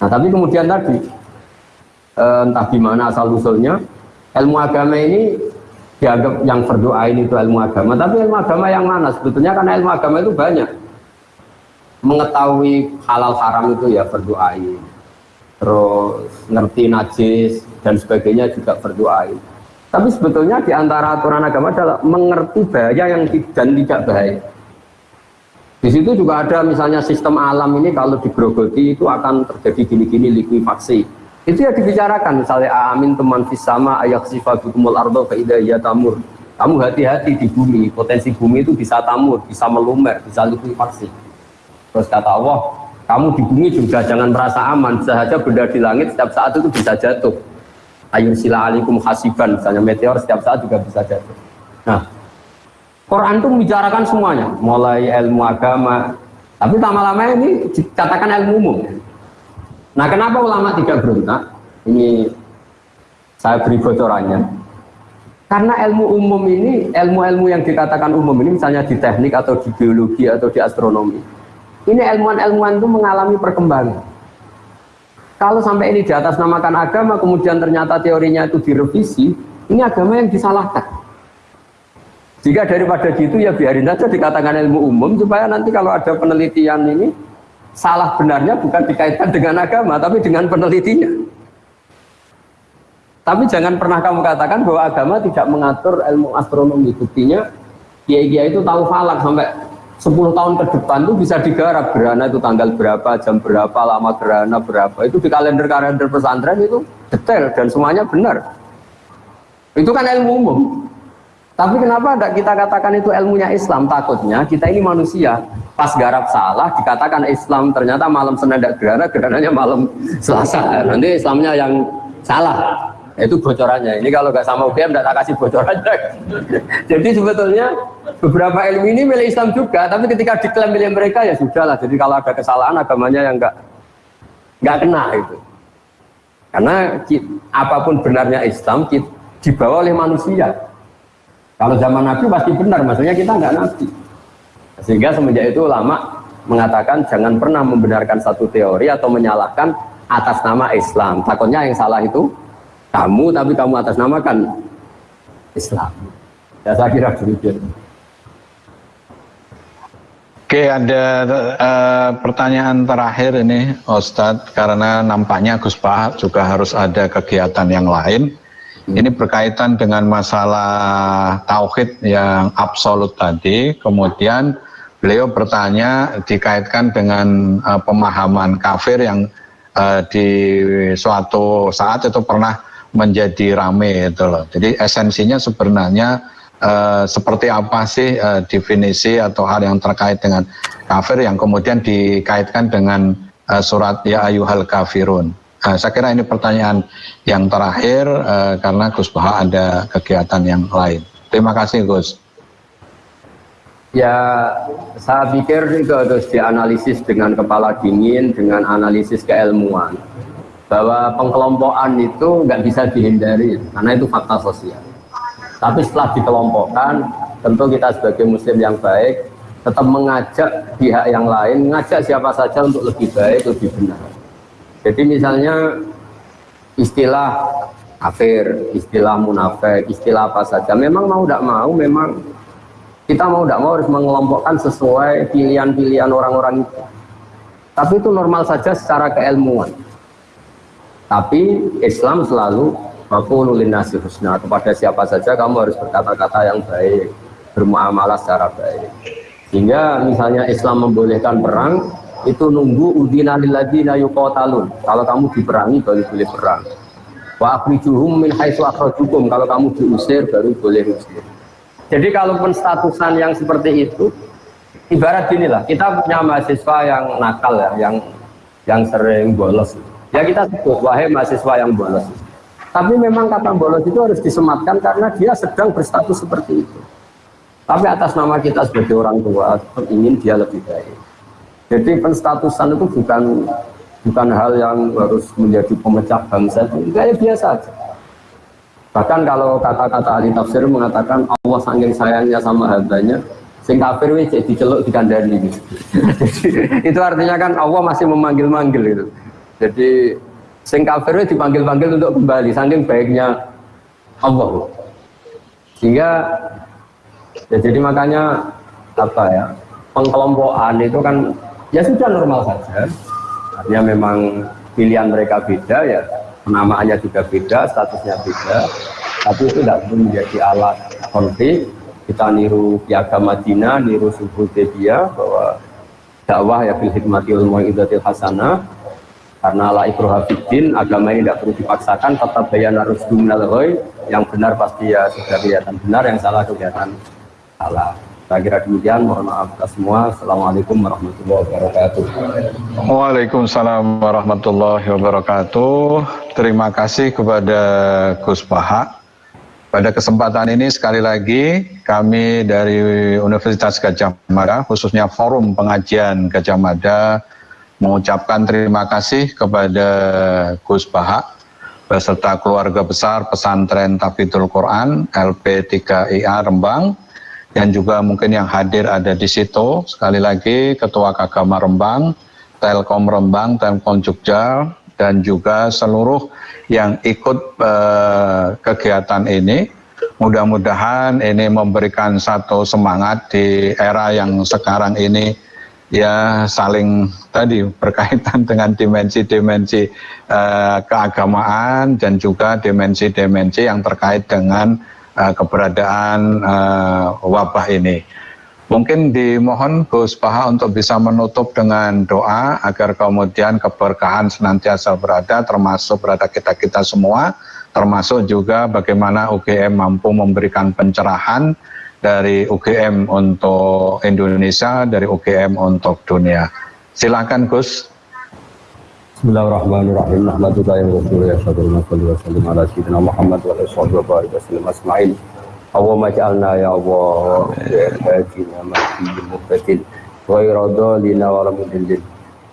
Nah tapi kemudian tadi eh, entah gimana asal usulnya ilmu agama ini dianggap yang berdoa ini itu ilmu agama. Tapi ilmu agama yang mana? Sebetulnya karena ilmu agama itu banyak mengetahui halal haram itu ya berdoain. Terus ngerti najis dan sebagainya juga berdoain. Tapi sebetulnya di antara aturan agama adalah mengerti bahaya yang dan tidak bahaya. Di situ juga ada misalnya sistem alam ini kalau digrogoti itu akan terjadi gini-gini likuifaksi. Itu ya dibicarakan misalnya amin teman fisama ayak sifatul ardo ya tamur. Kamu hati-hati di bumi potensi bumi itu bisa tamur bisa melumer bisa likuifaksi Terus kata Allah, kamu di bumi juga jangan merasa aman, saja benda di langit setiap saat itu bisa jatuh. Ayun sila alikum hasiban, misalnya meteor setiap saat juga bisa jatuh. Nah, Quran itu membicarakan semuanya, mulai ilmu agama, tapi lama-lama ini dikatakan ilmu umum. Nah, kenapa ulama tidak berontak? Ini saya beri bocorannya. Karena ilmu umum ini, ilmu-ilmu yang dikatakan umum ini, misalnya di teknik atau di biologi atau di astronomi, ini ilmuwan-ilmuwan itu mengalami perkembangan. Kalau sampai ini di atas namakan agama, kemudian ternyata teorinya itu direvisi, ini agama yang disalahkan. Jika daripada gitu ya biarin saja dikatakan ilmu umum supaya nanti kalau ada penelitian ini salah benarnya bukan dikaitkan dengan agama tapi dengan penelitinya. Tapi jangan pernah kamu katakan bahwa agama tidak mengatur ilmu astronomi. Buktinya kiai-kiai itu tahu falak sampai 10 tahun ke depan itu bisa digarap gerhana itu tanggal berapa, jam berapa, lama gerhana berapa. Itu di kalender-kalender pesantren itu detail dan semuanya benar. Itu kan ilmu umum. Tapi kenapa tidak kita katakan itu ilmunya Islam? Takutnya kita ini manusia. Pas garap salah dikatakan Islam, ternyata malam Senin tidak gerhana, gerhananya malam Selasa. Nanti Islamnya yang salah itu bocorannya. Ini kalau nggak sama UGM tak kasih bocorannya. [laughs] Jadi sebetulnya beberapa ilmu ini milik Islam juga tapi ketika diklaim milik mereka ya sudah lah jadi kalau ada kesalahan agamanya yang nggak nggak kena itu. Karena apa pun benarnya Islam dibawa oleh manusia. Kalau zaman Nabi pasti benar maksudnya kita nggak Nabi. Sehingga semenjak itu ulama mengatakan jangan pernah membenarkan satu teori atau menyalahkan atas nama Islam. Takutnya yang salah itu kamu tapi kamu atas namakan Islam ya saya kira demikian Oke, ada uh, pertanyaan terakhir ini, Ustadz, karena nampaknya Gus Pak juga harus ada kegiatan yang lain. Hmm. Ini berkaitan dengan masalah tauhid yang absolut tadi. Kemudian beliau bertanya dikaitkan dengan uh, pemahaman kafir yang uh, di suatu saat itu pernah menjadi rame itu loh. Jadi esensinya sebenarnya uh, seperti apa sih uh, definisi atau hal yang terkait dengan kafir yang kemudian dikaitkan dengan uh, surat ya ayuhal kafirun. Uh, saya kira ini pertanyaan yang terakhir uh, karena Gus Baha ada kegiatan yang lain. Terima kasih Gus. Ya, saya pikir itu harus dianalisis dengan kepala dingin, dengan analisis keilmuan. Bahwa pengkelompokan itu nggak bisa dihindari, karena itu fakta sosial. Tapi setelah dikelompokkan, tentu kita sebagai muslim yang baik tetap mengajak pihak yang lain, mengajak siapa saja untuk lebih baik, lebih benar. Jadi misalnya istilah kafir, istilah munafik, istilah apa saja, memang mau tidak mau, memang kita mau tidak mau harus mengelompokkan sesuai pilihan-pilihan orang-orang itu. Tapi itu normal saja secara keilmuan. Tapi Islam selalu Fakulu nasi husna kepada siapa saja kamu harus berkata-kata yang baik, bermuamalah secara baik. Sehingga misalnya Islam membolehkan perang, itu nunggu udina lilladzina yuqatalun. Kalau kamu diperangi baru boleh perang. Wa akhrijuhum min haitsu akhrajukum. Kalau kamu diusir baru boleh usir. Jadi kalaupun statusan yang seperti itu ibarat gini lah, kita punya mahasiswa yang nakal ya, yang yang sering bolos. Ya kita sebut wahai mahasiswa yang bolos. Tapi memang kata bolos itu harus disematkan karena dia sedang berstatus seperti itu. Tapi atas nama kita sebagai orang tua ingin dia lebih baik. Jadi penstatusan itu bukan bukan hal yang harus menjadi pemecah bangsa, itu kayak biasa aja. Bahkan kalau kata-kata ahli tafsir mengatakan Allah saking sayangnya sama hambanya, sing kafir wis [laughs] jadi celuk dikandani gitu. itu artinya kan Allah masih memanggil-manggil itu. Jadi Sing kafir dipanggil-panggil untuk kembali, saking baiknya Allah. Sehingga ya jadi makanya apa ya pengkelompokan itu kan ya sudah normal saja. Artinya memang pilihan mereka beda ya, penamaannya juga beda, statusnya beda. Tapi itu tidak perlu menjadi alat konflik. Kita niru piagam Madinah, niru subuh dia bahwa dakwah ya bil hikmati wal hasanah karena la ikroha fiddin agama ini tidak perlu dipaksakan tetap bayan harus minal yang benar pasti ya sudah kelihatan benar yang salah kelihatan salah. Saya kira demikian mohon maaf kita semua. Assalamualaikum warahmatullahi wabarakatuh. Waalaikumsalam warahmatullahi wabarakatuh. Terima kasih kepada Gus Paha pada kesempatan ini sekali lagi kami dari Universitas Gajah Mada khususnya forum pengajian Gajah Mada mengucapkan terima kasih kepada Gus Baha beserta keluarga besar pesantren Tafidul Quran LP3IA Rembang dan juga mungkin yang hadir ada di situ. Sekali lagi Ketua Kagama Rembang, Telkom Rembang, Telkom Jogja dan juga seluruh yang ikut eh, kegiatan ini. Mudah-mudahan ini memberikan satu semangat di era yang sekarang ini ya saling tadi berkaitan [laughs] dengan dimensi-dimensi uh, keagamaan dan juga dimensi-dimensi yang terkait dengan uh, keberadaan uh, wabah ini. Mungkin dimohon Gus Paha untuk bisa menutup dengan doa agar kemudian keberkahan senantiasa berada termasuk berada kita-kita semua termasuk juga bagaimana UGM mampu memberikan pencerahan dari UGM untuk Indonesia, dari UGM untuk dunia. Silakan Gus. Bismillahirrahmanirrahim.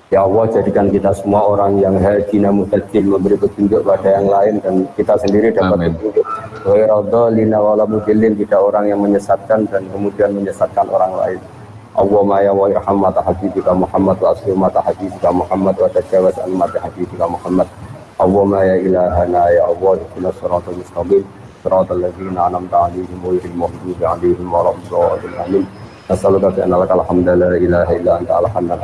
Wa wa. Ya Allah jadikan kita semua orang yang haji namun memberi petunjuk pada yang lain dan kita sendiri dapat Amin. petunjuk. Wairadhalina tidak orang yang menyesatkan dan kemudian menyesatkan orang lain. Allahumma ya wa irham mata habibika Muhammad wa asli mata habibika Muhammad wa tajawaz an mata habibika Muhammad. Allahumma ya ilahana ya Allah ikuna suratul mustaqim suratul ladzina anamta alaihim wa irhim mahdubi alaihim wa rabbil alamin. Nasaluka fi annaka alhamdulillah la ilaha illa anta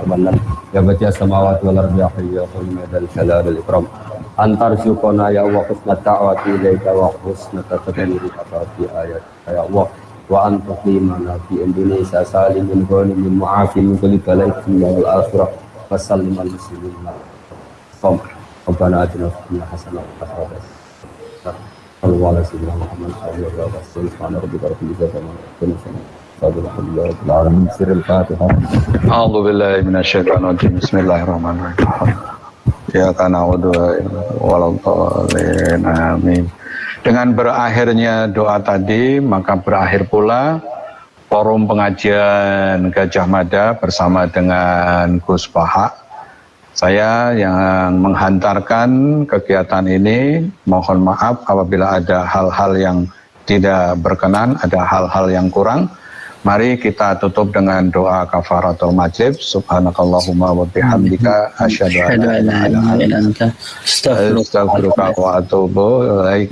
al-mannan ya badiya samawati wal ardi ya hayyu ya ya dzal jalali wal ikram. Antar syukona ya Allah husnat ta'wati ilaika wa husnat tadbiri fi ayat. Ya Allah wa anta qimana fi Indonesia salim min ghanimin mu'afin min kulli balai dunya wal akhirah. Wa sallim al muslimin. Som Rabbana wa Muhammad alaihi wasallam Subhana rabbika rabbil izzati amma yasifun Dengan berakhirnya doa tadi, maka berakhir pula forum pengajian Gajah Mada bersama dengan Gus Baha. Saya yang menghantarkan kegiatan ini, mohon maaf apabila ada hal-hal yang tidak berkenan, ada hal-hal yang kurang. Mari kita tutup dengan doa kafaratul majlis. Subhanakallahumma wa bihamdika asyhadu an la ilaha illa anta astaghfiruka wa atubu ilaik.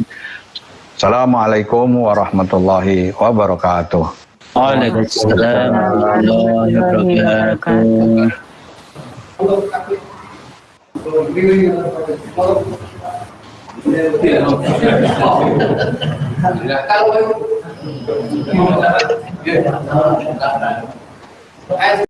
Assalamualaikum warahmatullahi wabarakatuh. Waalaikumsalam warahmatullahi wabarakatuh. Kalau Thank you.